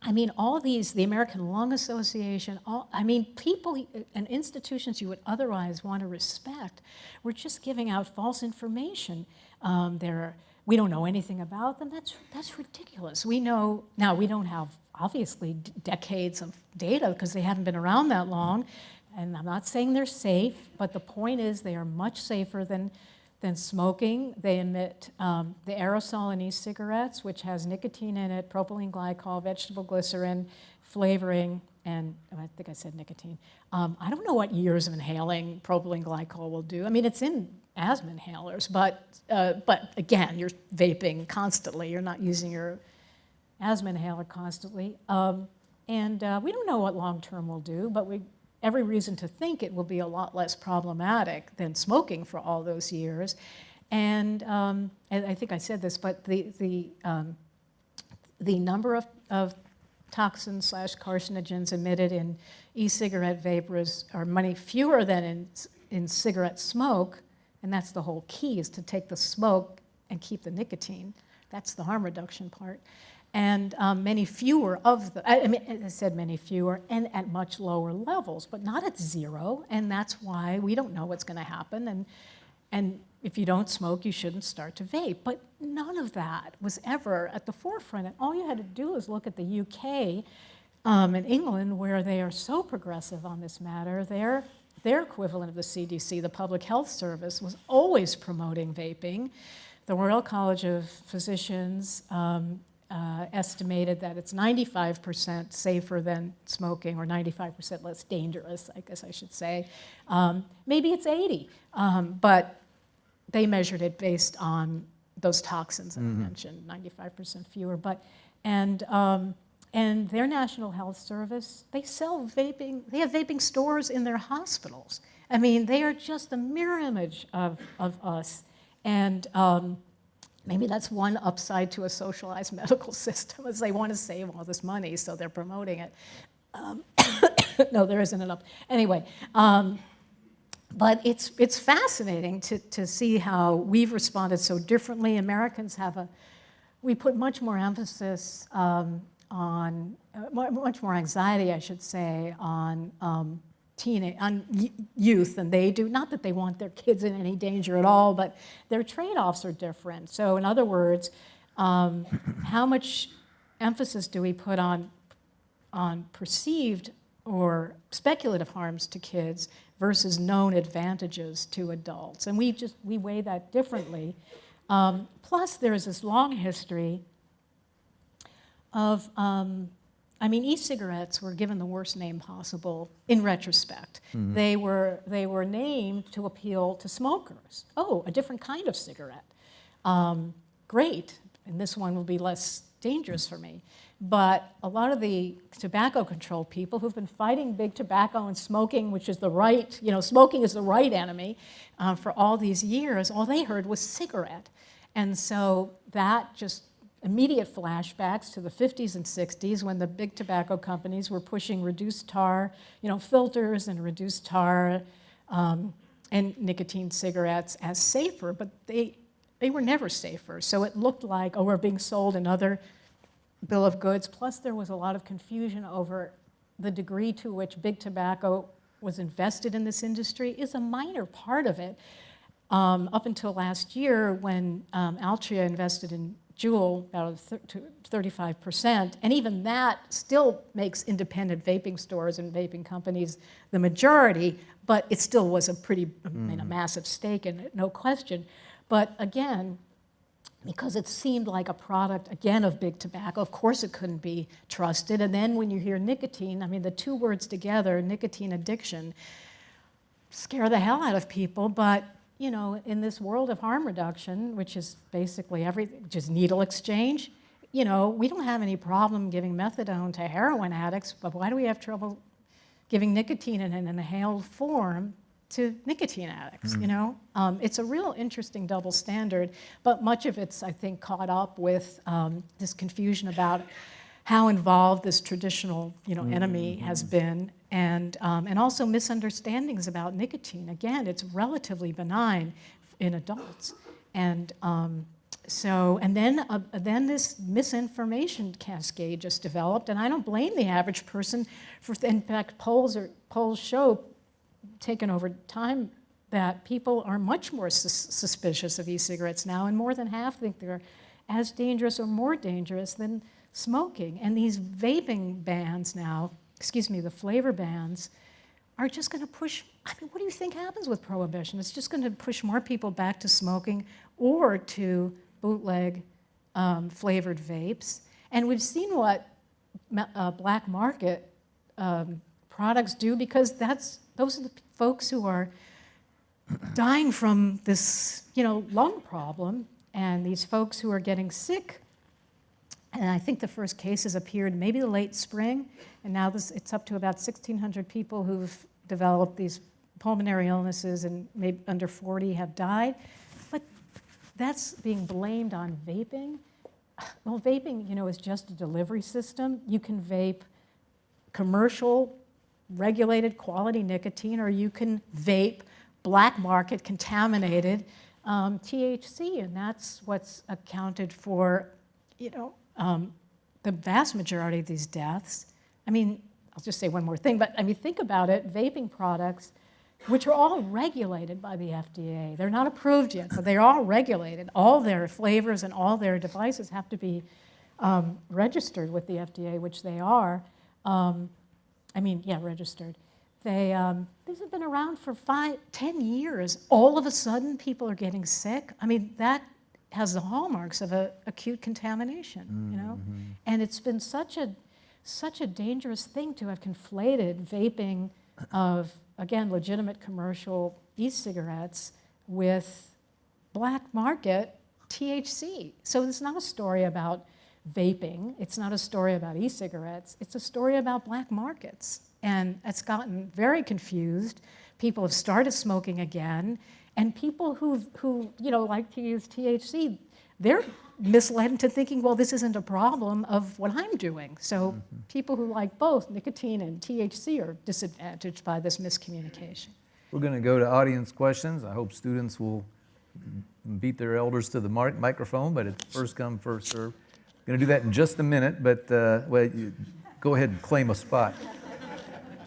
S2: I mean, all these, the American Lung Association, all, I mean, people and institutions you would otherwise want to respect were just giving out false information. Um, there we don't know anything about them. That's, that's ridiculous. We know, now we don't have obviously decades of data because they haven't been around that long. And I'm not saying they're safe, but the point is they are much safer than, than smoking. They emit um, the aerosol in e-cigarettes, which has nicotine in it, propylene glycol, vegetable glycerin, flavoring, and I think I said nicotine. Um, I don't know what years of inhaling propylene glycol will do. I mean, it's in asthma inhalers, but, uh, but again, you're vaping constantly. You're not using your asthma inhaler constantly. Um, and uh, we don't know what long-term will do, but we every reason to think it will be a lot less problematic than smoking for all those years. And, um, and I think I said this, but the, the, um, the number of, of toxins slash carcinogens emitted in e-cigarette vapors are many fewer than in, in cigarette smoke, and that's the whole key, is to take the smoke and keep the nicotine. That's the harm reduction part. And um, many fewer of the, I mean, I said many fewer, and at much lower levels, but not at zero, and that's why we don't know what's gonna happen, and, and if you don't smoke, you shouldn't start to vape. But none of that was ever at the forefront, and all you had to do was look at the UK um, and England, where they are so progressive on this matter. They're their equivalent of the CDC, the Public Health Service, was always promoting vaping. The Royal College of Physicians um, uh, estimated that it's 95% safer than smoking or 95% less dangerous, I guess I should say. Um, maybe it's 80, um, but they measured it based on those toxins mm -hmm. I mm-hmm. mentioned, 95% fewer. But, and um, and their National Health Service, they sell vaping, they have vaping stores in their hospitals. I mean, they are just a mirror image of, of us. And um, maybe that's one upside to a socialized medical system is they want to save all this money, so they're promoting it. Um, no, there isn't enough. Anyway, um, but it's, it's fascinating to, to see how we've responded so differently. Americans have a, we put much more emphasis um, on, uh, much more anxiety, I should say, on um, teenage, on youth than they do. Not that they want their kids in any danger at all, but their trade-offs are different. So in other words, um, how much emphasis do we put on, on perceived or speculative harms to kids versus known advantages to adults? And we just, we weigh that differently. Um, plus, there's this long history of, um, I mean, e-cigarettes were given the worst name possible in retrospect. Mm -hmm. They, were, they were named to appeal to smokers. Oh, a different kind of cigarette. Um, great, and this one will be less dangerous for me. But a lot of the tobacco control people who've been fighting big tobacco and smoking, which is the right, you know, smoking is the right enemy uh, for all these years, all they heard was cigarette. And so that just immediate flashbacks to the 50s and 60s when the big tobacco companies were pushing reduced tar, you know, filters and reduced tar um, and nicotine cigarettes as safer, but they, they were never safer. So it looked like, oh, we're being sold another bill of goods. Plus, there was a lot of confusion over the degree to which big tobacco was invested in this industry is a minor part of it. Um, up until last year, when um, Altria invested in Juul about 35%, and even that still makes independent vaping stores and vaping companies the majority, but it still was a pretty, I mean, a massive stake in it, no question. But again, because it seemed like a product, again, of big tobacco. Of course it couldn't be trusted. And then when you hear nicotine, I mean, the two words together, nicotine addiction, scare the hell out of people. But, you know, in this world of harm reduction, which is basically everything, just needle exchange, you know, we don't have any problem giving methadone to heroin addicts, but why do we have trouble giving nicotine in an inhaled form to nicotine addicts, you know? Um, it's a real interesting double standard, but much of it's, I think, caught up with um, this confusion about how involved this traditional, you know, enemy has been, and, um, and also misunderstandings about nicotine. Again, it's relatively benign in adults. And um, so, and then, uh, then this misinformation cascade just developed, and I don't blame the average person for, in fact, polls, are, polls show taken over time that people are much more sus suspicious of e-cigarettes now, and more than half think they're as dangerous or more dangerous than smoking. And these vaping bans now, excuse me, the flavor bans, are just going to push, I mean, what do you think happens with prohibition? It's just going to push more people back to smoking or to bootleg um, flavored vapes. And we've seen what uh, black market um, products do because that's those are the folks who are dying from this, you know, lung problem, and these folks who are getting sick. And I think the first cases appeared maybe the late spring, and now this, it's up to about 1,600 people who've developed these pulmonary illnesses, and maybe under 40 have died. But that's being blamed on vaping. Well, vaping, you know, is just a delivery system. You can vape commercial regulated quality nicotine, or you can vape black market contaminated um, THC, and that's what's accounted for, you know, um, the vast majority of these deaths. I mean, I'll just say one more thing, but I mean, think about it, vaping products, which are all regulated by the FDA. They're not approved yet, but they're all regulated. All their flavors and all their devices have to be um, registered with the FDA, which they are. Um, I mean, yeah, registered. They, um, these have been around for five, ten years. All of a sudden, people are getting sick. I mean, that has the hallmarks of a acute contamination, mm -hmm. you know? Mm-hmm. And it's been such a, such a dangerous thing to have conflated vaping of, again, legitimate commercial e-cigarettes with black market THC. So it's not a story about vaping. It's not a story about e-cigarettes. It's a story about black markets. And it's gotten very confused. People have started smoking again. And people who, who you know, like to use THC, they're misled into thinking, well, this isn't a problem of what I'm doing. So mm -hmm. people who like both nicotine and THC are disadvantaged by this miscommunication.
S1: We're going to go to audience questions. I hope students will beat their elders to the microphone, but it's first come, first serve. Going to do that in just a minute, but uh, well, you, go ahead and claim a spot.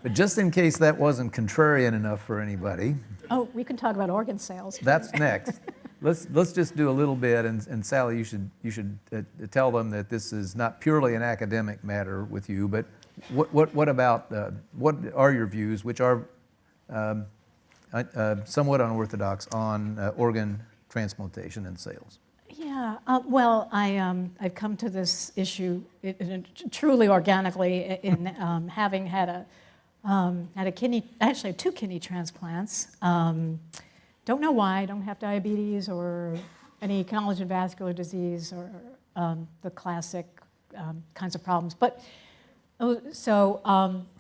S1: But just in case that wasn't contrarian enough for anybody.
S2: Oh, we can talk about organ sales.
S1: That's next. let's, let's just do a little bit, and, and Sally, you should, you should uh, tell them that this is not purely an academic matter with you, but what, what, what about, uh, what are your views, which are um, uh, uh somewhat unorthodox on uh, organ transplantation and sales?
S2: Yeah, uh, well, I, um, I've come to this issue it, it, truly organically in um, having had a, um, had a kidney, actually two kidney transplants. Um, don't know why, I don't have diabetes or any collagen vascular disease or um, the classic um, kinds of problems. But Oh, so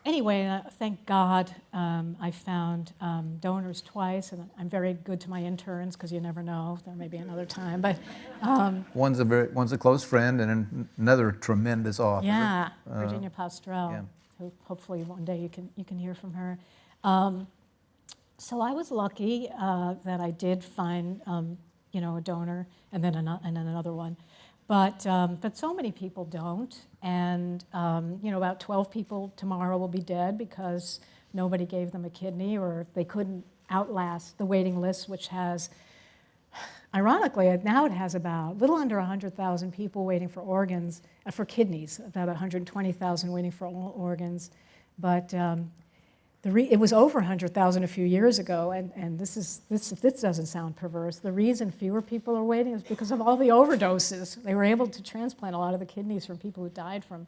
S2: anyway, uh, thank God um, I found um, donors twice, and I'm very good to my interns because you never know, there may be another time. But
S1: um, one's a very, one's a close friend, and another tremendous author.
S2: Yeah, uh, Virginia Postrel. Yeah. Who hopefully one day you can you can hear from her. Um, so I was lucky uh, that I did find, um, you know, a donor and then, and then another one. But, um, but so many people don't. And, um, you know, about 12 people tomorrow will be dead because nobody gave them a kidney or they couldn't outlast the waiting list, which has, ironically, now it has about a little under 100,000 people waiting for organs, uh, for kidneys, about 120,000 waiting for all organs. But um, it was over 100,000 a few years ago, and, and this, is, this, if this doesn't sound perverse, the reason fewer people are waiting is because of all the overdoses. They were able to transplant a lot of the kidneys from people who died from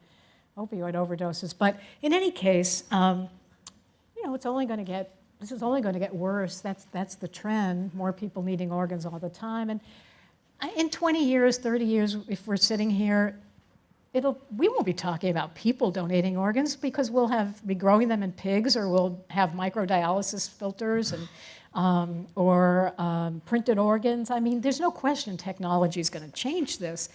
S2: opioid overdoses. But in any case, um, you know, it's only going to get, this is only going to get worse. That's, that's the trend, more people needing organs all the time. And in 20 years, 30 years, if we're sitting here, it'll, we won't be talking about people donating organs because we'll have, be growing them in pigs or we'll have microdialysis filters and, um, or um, printed organs. I mean, there's no question technology is going to change this.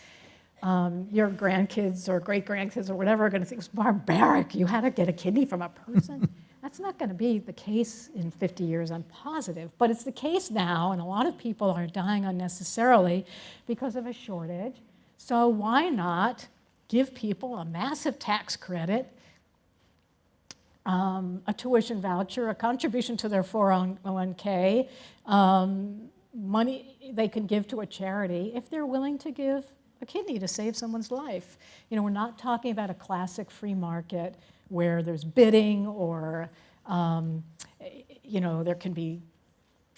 S2: Um, your grandkids or great grandkids or whatever are going to think it's barbaric. You had to get a kidney from a person. That's not going to be the case in 50 years, I'm positive. But it's the case now, and a lot of people are dying unnecessarily because of a shortage. So why not give people a massive tax credit, um, a tuition voucher, a contribution to their 401k, um, money they can give to a charity if they're willing to give a kidney to save someone's life. You know, we're not talking about a classic free market where there's bidding or, um, you know, there can be,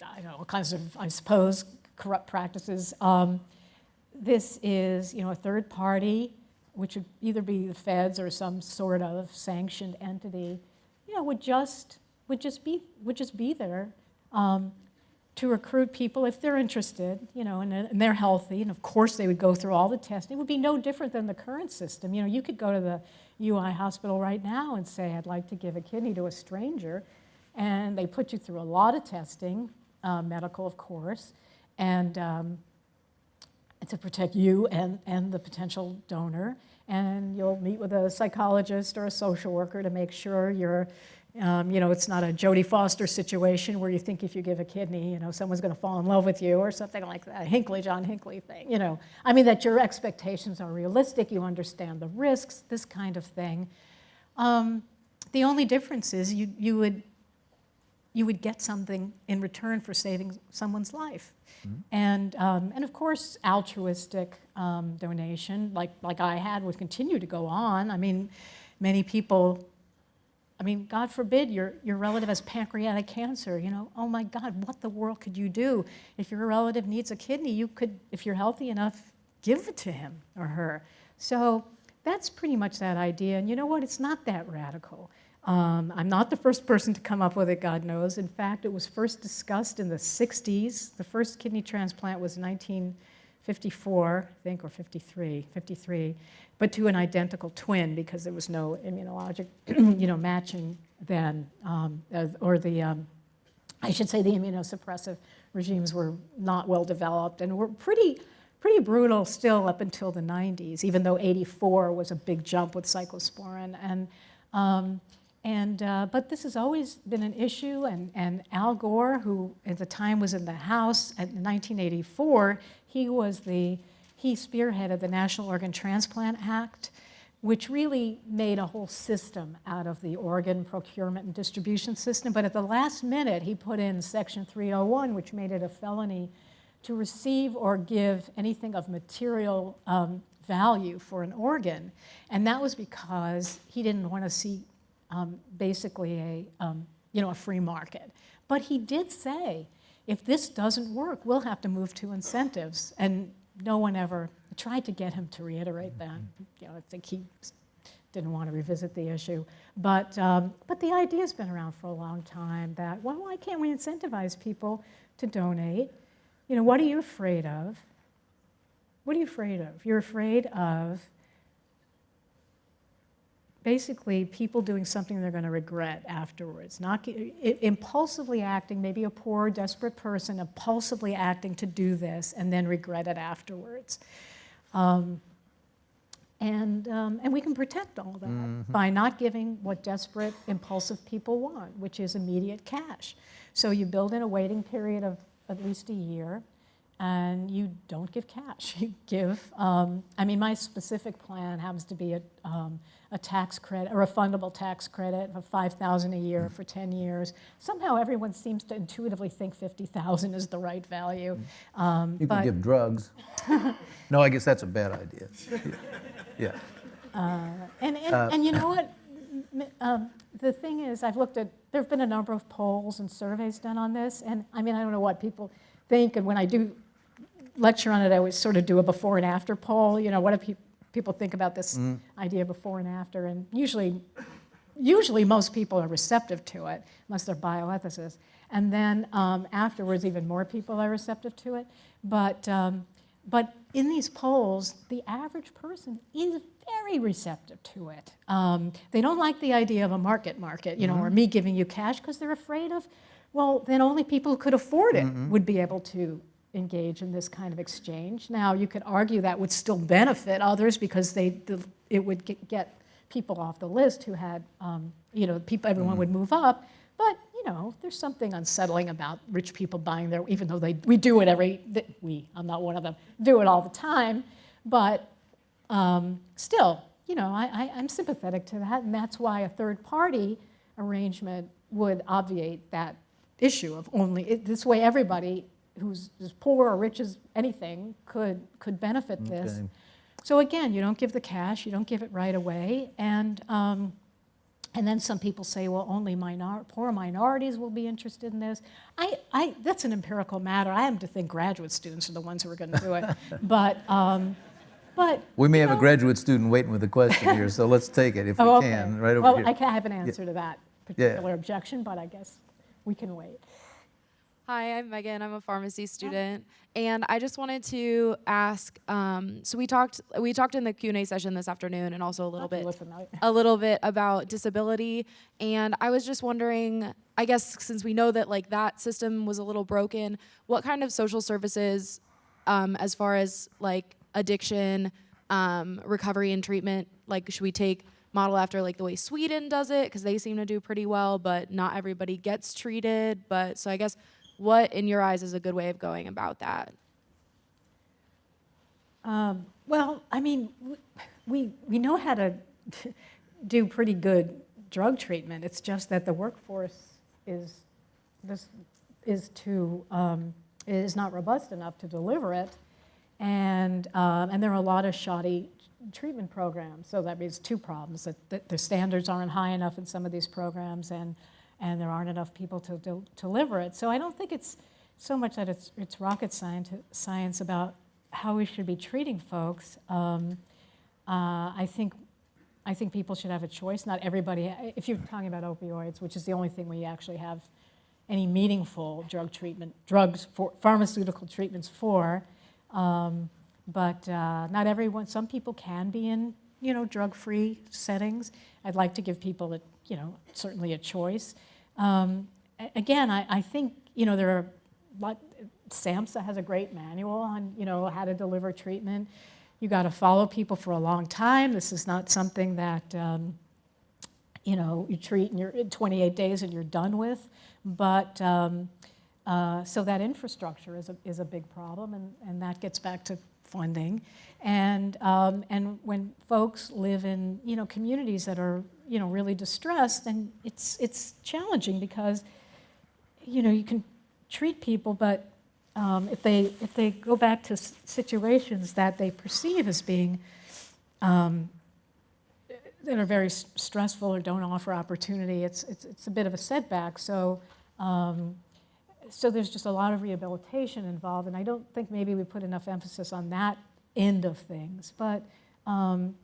S2: I know, all kinds of, I suppose, corrupt practices. Um, this is, you know, a third party, which would either be the feds or some sort of sanctioned entity, you know, would just, would just be, would just be there um, to recruit people if they're interested, you know, and, and they're healthy. And of course, they would go through all the testing. It would be no different than the current system. You know, you could go to the UI hospital right now and say, I'd like to give a kidney to a stranger. And they put you through a lot of testing, uh, medical, of course, and um, to protect you and, and the potential donor. And you'll meet with a psychologist or a social worker to make sure you're, um, you know, it's not a Jodie Foster situation where you think if you give a kidney, you know, someone's going to fall in love with you or something like that, Hinckley, John Hinckley thing, you know. I mean, that your expectations are realistic, you understand the risks, this kind of thing. Um, the only difference is you, you, would, you would get something in return for saving someone's life. And, um, and of course, altruistic um, donation, like, like I had, would continue to go on. I mean, many people, I mean, God forbid your, your relative has pancreatic cancer, you know, oh my God, what the world could you do? If your relative needs a kidney, you could, if you're healthy enough, give it to him or her. So that's pretty much that idea. And you know what? It's not that radical. Um, I'm not the first person to come up with it, God knows. In fact, it was first discussed in the 60s. The first kidney transplant was 1954, I think, or 53, 53, but to an identical twin because there was no immunologic, you know, matching then, um, or the, um, I should say the immunosuppressive regimes were not well developed and were pretty, pretty brutal still up until the 90s, even though 84 was a big jump with cyclosporin. And, um, and, uh, but this has always been an issue, and, and Al Gore, who at the time was in the House in 1984, he was the, he spearheaded the National Organ Transplant Act, which really made a whole system out of the organ procurement and distribution system. But at the last minute, he put in Section 301, which made it a felony to receive or give anything of material um, value for an organ. And that was because he didn't want to see um, basically a, um, you know, a free market. But he did say, if this doesn't work, we'll have to move to incentives. And no one ever tried to get him to reiterate that. You know, I think he didn't want to revisit the issue. But, um, but the idea's been around for a long time that, well, why can't we incentivize people to donate? You know, what are you afraid of? What are you afraid of? You're afraid of basically people doing something they're going to regret afterwards. Not impulsively acting, maybe a poor, desperate person, impulsively acting to do this and then regret it afterwards. Um, and, um, and we can protect all that mm -hmm. by not giving what desperate, impulsive people want, which is immediate cash. So you build in a waiting period of at least a year, and you don't give cash. You give, um, I mean, my specific plan happens to be a, um, a tax credit, a refundable tax credit of 5,000 a year for 10 years. Somehow everyone seems to intuitively think 50,000 is the right value. Um,
S1: You can give drugs. No, I guess that's a bad idea. Yeah.
S2: And, and,
S1: Uh,
S2: and you know what? Um, The thing is, I've looked at, there've been a number of polls and surveys done on this, and I mean, I don't know what people think, and when I do lecture on it, I always sort of do a before and after poll, you know, what do peop- people think about this idea before and after? And usually, usually most people are receptive to it, unless they're bioethicists. And then um, afterwards, even more people are receptive to it. But, um, but in these polls, the average person is very receptive to it. Um, they don't like the idea of a market market, you know, or me giving you cash because they're afraid of, well, then only people who could afford it would be able to engage in this kind of exchange. Now, you could argue that would still benefit others because they, the- it would get- people off the list who had, um, you know, people, everyone would move up. But, you know, there's something unsettling about rich people buying their, even though they, we do it every, we, I'm not one of them, do it all the time. But um, still, you know, I, I, I'm sympathetic to that, and that's why a third-party arrangement would obviate that issue of only, it- this way everybody who's as poor or rich as anything could, could benefit this. So again, you don't give the cash, you don't give it right away, and, um, and then some people say, well, only minor, poor minorities will be interested in this. I, I, that's an empirical matter. I happen to think graduate students are the ones who are going to do it. but, um, but
S1: We may have a graduate student waiting with a question here, so let's take it if we
S2: Oh, okay.
S1: can, right over
S2: well,
S1: here.
S2: I can have an answer to that particular objection, but I guess we can wait.
S3: Hi, I'm Megan. I'm a pharmacy student, and I just wanted to ask. Um, so we talked we talked in the Q and A session this afternoon, and also a little bit a little bit about disability. And I was just wondering, I guess since we know that like that system was a little broken, what kind of social services, um, as far as like addiction, um, recovery and treatment, like should we take model after like the way Sweden does it because they seem to do pretty well, but not everybody gets treated. But so I guess what in your eyes is a good way of going about that?
S2: Um, Well, I mean, we, we know how to do pretty good drug treatment. It's just that the workforce is, this, is too, um, is not robust enough to deliver it. And, um, and there are a lot of shoddy treatment programs. So that means two problems, that, that the standards aren't high enough in some of these programs and, and there aren't enough people to del- deliver it. So I don't think it's so much that it's, it's rocket science, science about how we should be treating folks. Um, uh, I think I think people should have a choice. Not everybody, if you're talking about opioids, which is the only thing we actually have any meaningful drug treatment, drugs for pharmaceutical treatments for, um, but uh, not everyone. Some people can be in, you know, drug-free settings. I'd like to give people, a, you know, certainly a choice. Um, again, I, I think, you know, there are, lot, SAMHSA has a great manual on, you know, how to deliver treatment. You got to follow people for a long time. This is not something that, um, you know, you treat in your in 28 days and you're done with. But um, uh, so that infrastructure is a, is a big problem, and, and that gets back to funding. And, um, and when folks live in, you know, communities that are, you know, really distressed, then it's, it's challenging because, you know, you can treat people, but um, if they, if they go back to situations that they perceive as being um, that are very stressful or don't offer opportunity, it's, it's, it's a bit of a setback. So, um, so there's just a lot of rehabilitation involved, and I don't think maybe we put enough emphasis on that end of things. But um,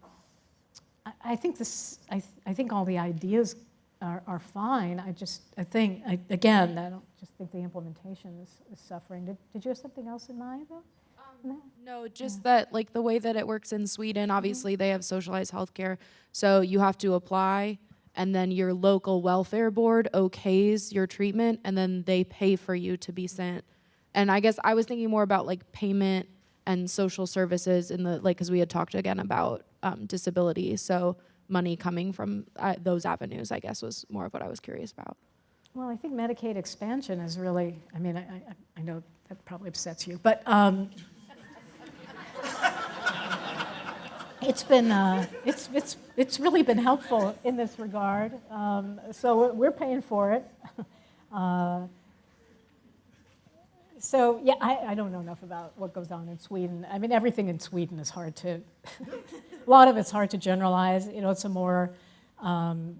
S2: I, I think this, I, th- I think all the ideas are, are fine. I just, I think, I, again, I don't just think the implementation is, is suffering. Did, did you have something else in mind, though? No?
S3: No, just that like the way that it works in Sweden, obviously they have socialized healthcare. So you have to apply and then your local welfare board okays your treatment and then they pay for you to be sent. And I guess I was thinking more about like payment and social services in the like cuz we had talked again about um, disability. So money coming from uh, those avenues, I guess was more of what I was curious about.
S2: Well, I think Medicaid expansion is really, I mean, I, I, I know that probably upsets you, but um, it's been, uh, it's, it's, it's really been helpful in this regard. Um, so we're- paying for it. Uh, so yeah, I, I don't know enough about what goes on in Sweden. I mean, everything in Sweden is hard to, a lot of it's hard to generalize. You know, it's a more, um,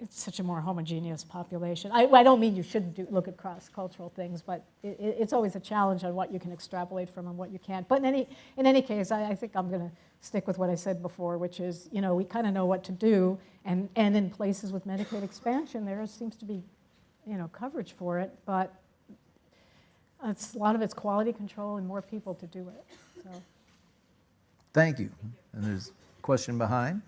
S2: it's such a more homogeneous population. I, I don't mean you shouldn't do, look at cross-cultural things, but it, it- it's always a challenge on what you can extrapolate from and what you can't. But in any, in any case, I, I think I'm going to stick with what I said before, which is, you know, we kind of know what to do, and, and in places with Medicaid expansion, there seems to be, you know, coverage for it, but it's, a lot of it's quality control and more people to do it, so.
S1: Thank you. And there's a question behind.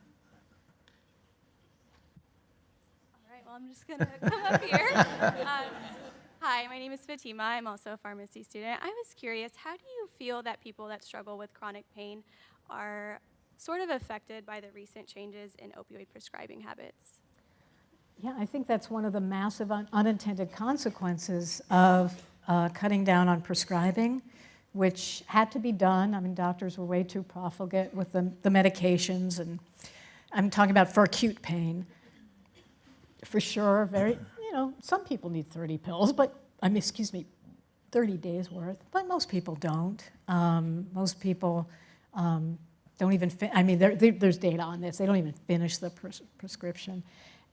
S4: All right, well, I'm just going to come up here. Um, hi, my name is Fatima. I'm also a pharmacy student. I was curious, how do you feel that people that struggle with chronic pain are sort of affected by the recent changes in opioid prescribing habits?
S2: Yeah, I think that's one of the massive un- unintended consequences of uh, cutting down on prescribing, which had to be done. I mean, doctors were way too profligate with the, the medications, and I'm talking about for acute pain. For sure, very, you know, some people need 30 pills, but, I mean, excuse me, 30 days worth, but most people don't. Um, most people um, don't even, I mean, there, there- there's data on this, they don't even finish the pres- prescription.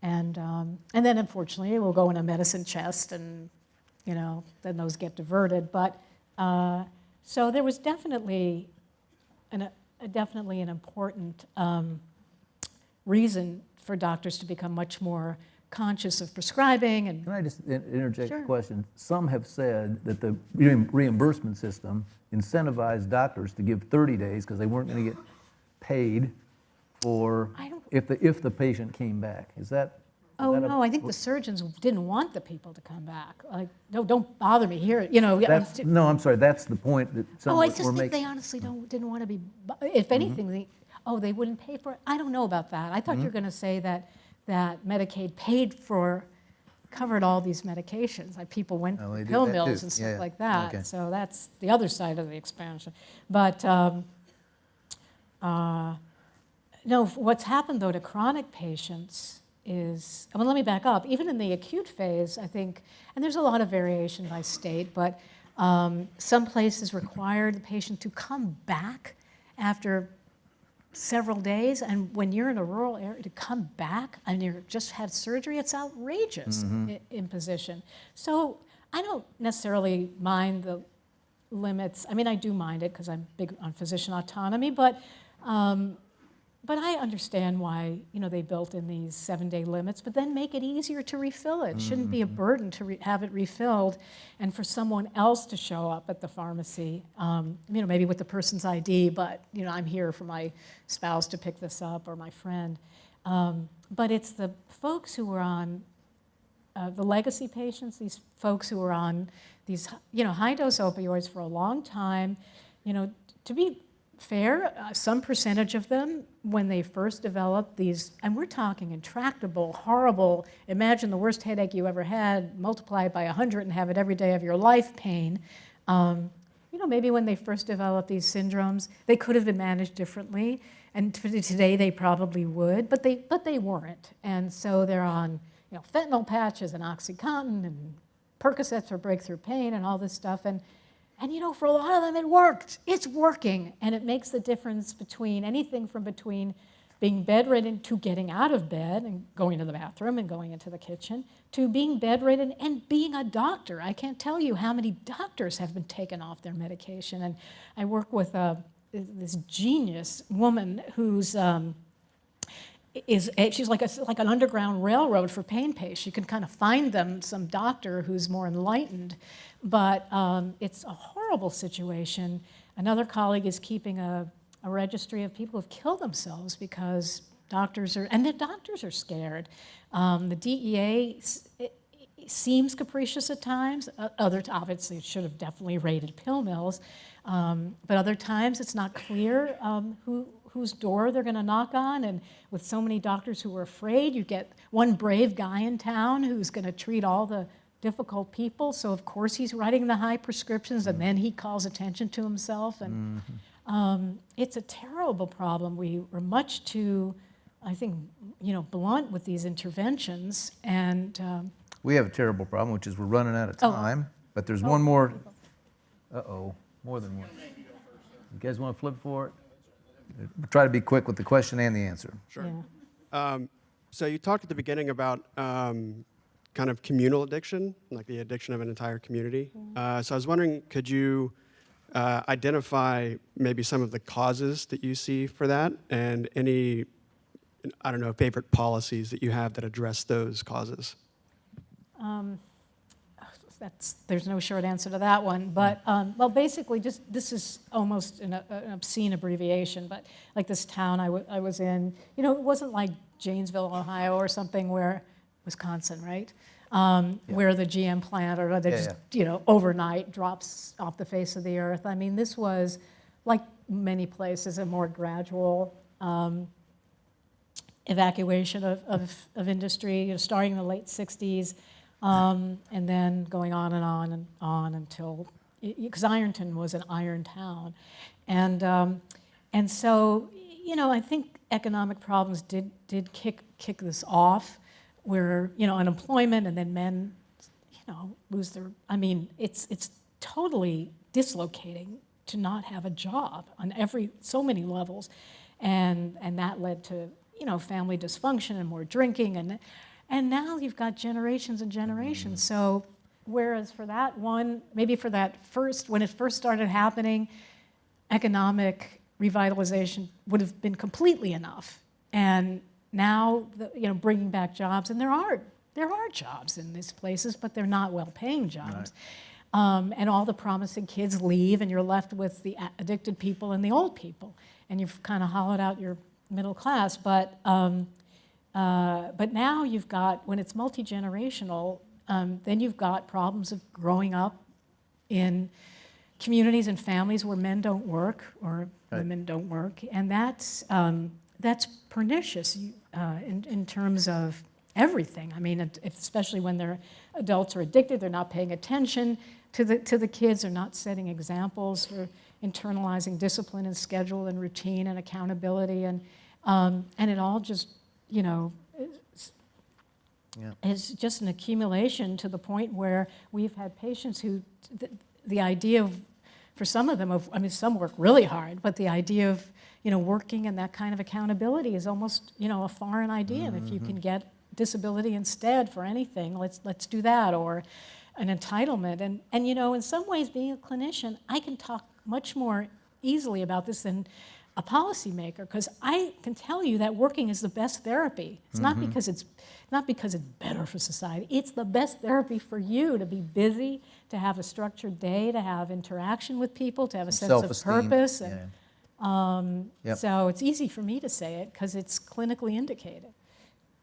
S2: And, um, and then unfortunately, it will go in a medicine chest and, you know, then those get diverted. But, uh, so there was definitely, an, a, definitely an important um, reason for doctors to become much more conscious of prescribing and
S1: Can I just interject
S2: Sure.
S1: a question? Some have said that the reimbursement system incentivized doctors to give 30 days because they weren't going to get paid for, if the, if the patient came back. Is that? is
S2: Oh,
S1: that
S2: no, I think the surgeons didn't want the people to come back. Like, no, don't bother me here, you know.
S1: That's, no, I'm sorry, that's the point that some
S2: Oh, I just think
S1: making.
S2: they honestly don't, mm-hmm. didn't want to be, if mm-hmm. anything, they, oh, they wouldn't pay for it? I don't know about that. I thought you were mm-hmm. going to say that, that Medicaid paid for, covered all these medications. Like, people went
S1: Oh,
S2: to pill
S1: that too.
S2: mills and
S1: Yeah, yeah.
S2: stuff like
S1: Okay.
S2: that. So that's the other side of the expansion. But, um, uh, no, what's happened though to chronic patients is, well, let me back up. Even in the acute phase, I think, and there's a lot of variation by state, but um, some places require the patient to come back after several days. And when you're in a rural area, to come back and you just had surgery, it's outrageous i- imposition. So I don't necessarily mind the limits. I mean, I do mind it because I'm big on physician autonomy, but um, but I understand why, you know, they built in these seven-day limits, but then make it easier to refill it. Shouldn't be a burden to re- have it refilled and for someone else to show up at the pharmacy, um, you know, maybe with the person's ID, but, you know, I'm here for my spouse to pick this up or my friend. Um, But it's the folks who are on uh, the legacy patients, these folks who are on these, you know, high-dose opioids for a long time, you know, to be fair, uh, some percentage of them, when they first developed these, and we're talking intractable, horrible, imagine the worst headache you ever had, multiply it by 100 and have it every day of your life pain. Um, you know, maybe when they first developed these syndromes, they could have been managed differently, and today they probably would, but they, but they weren't. And so they're on, you know, fentanyl patches and OxyContin and Percocets for breakthrough pain and all this stuff. And, and you know, for a lot of them, it worked. It's working. And it makes the difference between anything from between being bedridden to getting out of bed and going to the bathroom and going into the kitchen to being bedridden and being a doctor. I can't tell you how many doctors have been taken off their medication. And I work with a, this genius woman who's. Um, is eh, she's like a, like an underground railroad for pain patients. You can kind of find them some doctor who's more enlightened, but um, it's a horrible situation. Another colleague is keeping a, a registry of people who've killed themselves because doctors are and the doctors are scared. Um, the DEA seems capricious at times. Other obviously it should have definitely raided pill mills, um, but other times it's not clear um, who whose door they're going to knock on. And with so many doctors who are afraid, you get one brave guy in town who's going to treat all the difficult people. So of course he's writing the high prescriptions, and then he calls attention to himself. And um, it's a terrible problem. We were much too, I think, you know, blunt with these interventions. And um,
S1: We have a terrible problem, which is we're running out of
S2: Oh.
S1: time, but there's one more, uh-oh, more than one. You guys want to flip for it? Try to be quick with the question and the answer.
S2: yeah.
S5: Um, so you talked at the beginning about um, kind of communal addiction, like the addiction of an entire community. Uh, so I was wondering, could you uh, identify maybe some of the causes that you see for that, and any, I don't know, favorite policies that you have that address those causes?
S2: That's, there's no short answer to that one, but, um, well, basically, just, this is almost an an obscene abbreviation, but like this town I I was in, you know, it wasn't like Janesville, Ohio or something where, Wisconsin, right? Um, Where the GM plant or they
S1: Yeah,
S2: just, you know, overnight drops off the face of the earth. I mean, this was, like many places, a more gradual, um, evacuation of, of, of industry, you know, starting in the late 60s, um, and then going on and on and on until, because Ironton was an iron town. And, um, and so, you know, I think economic problems did, did kick, kick this off, where, you know, unemployment and then men, you know, lose their, I mean, it's, it's totally dislocating to not have a job on every, so many levels. And, and that led to, you know, family dysfunction and more drinking. And, and now you've got generations and generations. So whereas for that one, maybe for that first, when it first started happening, economic revitalization would have been completely enough. And now, the, you know, bringing back jobs, and there are, there are jobs in these places, but they're not well-paying jobs. Um, and all the promising kids leave, and you're left with the addicted people and the old people. And you've kind of hollowed out your middle class. But, um, uh, but now you've got, when it's multi-generational, um, then you've got problems of growing up in communities and families where men don't work or
S1: Right.
S2: women don't work, and that's um, that's pernicious uh, in, in terms of everything. I mean, especially when they're adults are addicted, they're not paying attention to the to the kids, they're not setting examples for internalizing discipline and schedule and routine and accountability, and um, and it all just you know
S1: Yeah.
S2: it's just an accumulation to the point where we've had patients who, the, the idea of, for some of them, of, I mean, some work really hard, but the idea of, you know, working and that kind of accountability is almost, you know, a foreign idea. And if you mm-hmm. can get disability instead for anything, let's, let's do that, or an entitlement. And, and, you know, in some ways, being a clinician, I can talk much more easily about this than a policymaker because I can tell you that working is the best therapy. It's not because it's not because it's better for society. It's the best therapy for you to be busy, to have a structured day, to have interaction with people, to have a sense of
S1: Self-esteem.
S2: purpose.
S1: Yeah.
S2: Um,
S1: Yep.
S2: So it's easy for me to say it because it's clinically indicated.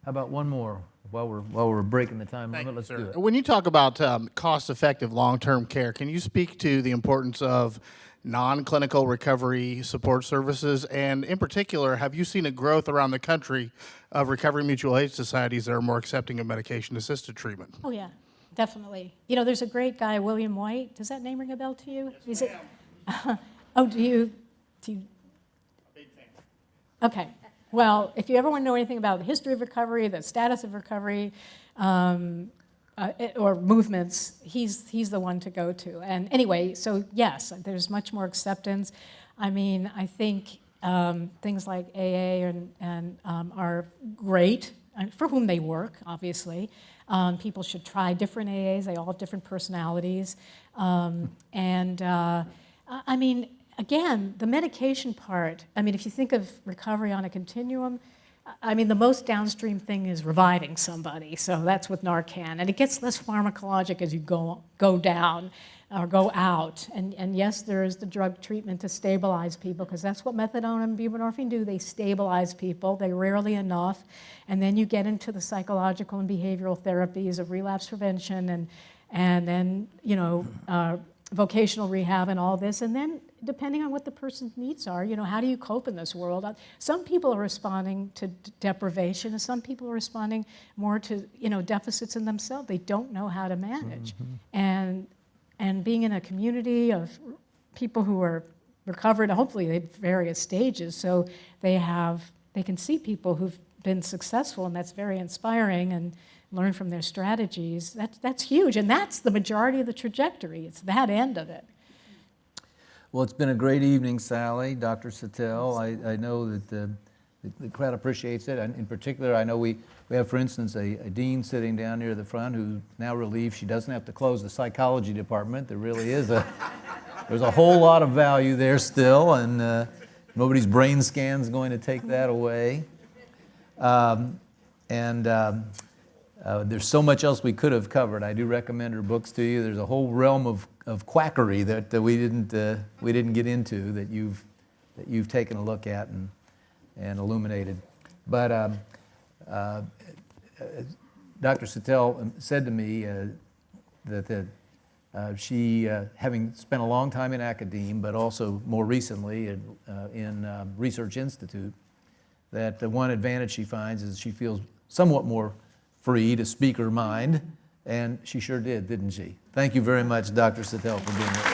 S1: How about one more while we're, while we're breaking the time limit? Let's
S6: sir.
S1: do it.
S6: When you talk about um, cost-effective long-term care, can you speak to the importance of non-clinical recovery support services? And in particular, have you seen a growth around the country of recovery mutual aid societies that are more accepting of medication-assisted treatment?
S2: Oh, yeah, definitely. You know, there's a great guy, William White. Does that name ring a bell to you? Is it? oh, do you? Do you? Okay. Well, if you ever want to know anything about the history of recovery, the status of recovery, um, uh, or movements, he's, he's the one to go to. And anyway, so yes, there's much more acceptance. I mean, I think um, things like AA and, and um, are great for whom they work, obviously. Um, people should try different AAs. They all have different personalities. Um, and uh, I mean, again, the medication part, I mean, if you think of recovery on a continuum, I mean, the most downstream thing is reviving somebody. So that's with Narcan. And it gets less pharmacologic as you go, go down or go out. And, and yes, there is the drug treatment to stabilize people because that's what methadone and buprenorphine do. They stabilize people. They rarely enough. And then you get into the psychological and behavioral therapies of relapse prevention and, and then, you know, uh, vocational rehab and all this, and then depending on what the person's needs are, you know, how do you cope in this world? Uh, Some people are responding to d- deprivation, and some people are responding more to, you know, deficits in themselves. They don't know how to manage. And, and being in a community of people who are recovered, hopefully at various stages, so they have, they can see people who've been successful, and that's very inspiring, and learn from their strategies. That's, that's huge, and that's the majority of the trajectory. It's that end of it.
S1: Well, it's been a great evening, Sally, Dr. Satel. I, I know that the, the- crowd appreciates it. And in particular, I know we, we have, for instance, a, a dean sitting down near the front who's now relieved she doesn't have to close the psychology department. There really is a, there's a whole lot of value there still, and uh, nobody's brain scan's going to take that away. Um, and um, uh, there's so much else we could have covered. I do recommend her books to you. There's a whole realm of, of quackery that, we, didn't, uh, we didn't get into that you've, that you've taken a look at and, and illuminated. But um, uh, Dr. Satel said to me uh, that, that uh, she, uh, having spent a long time in academia, but also more recently in, uh, in um, Research Institute, that the one advantage she finds is she feels somewhat more free to speak her mind, and she sure did, didn't she? Thank you very much, Dr. Satel, for being us.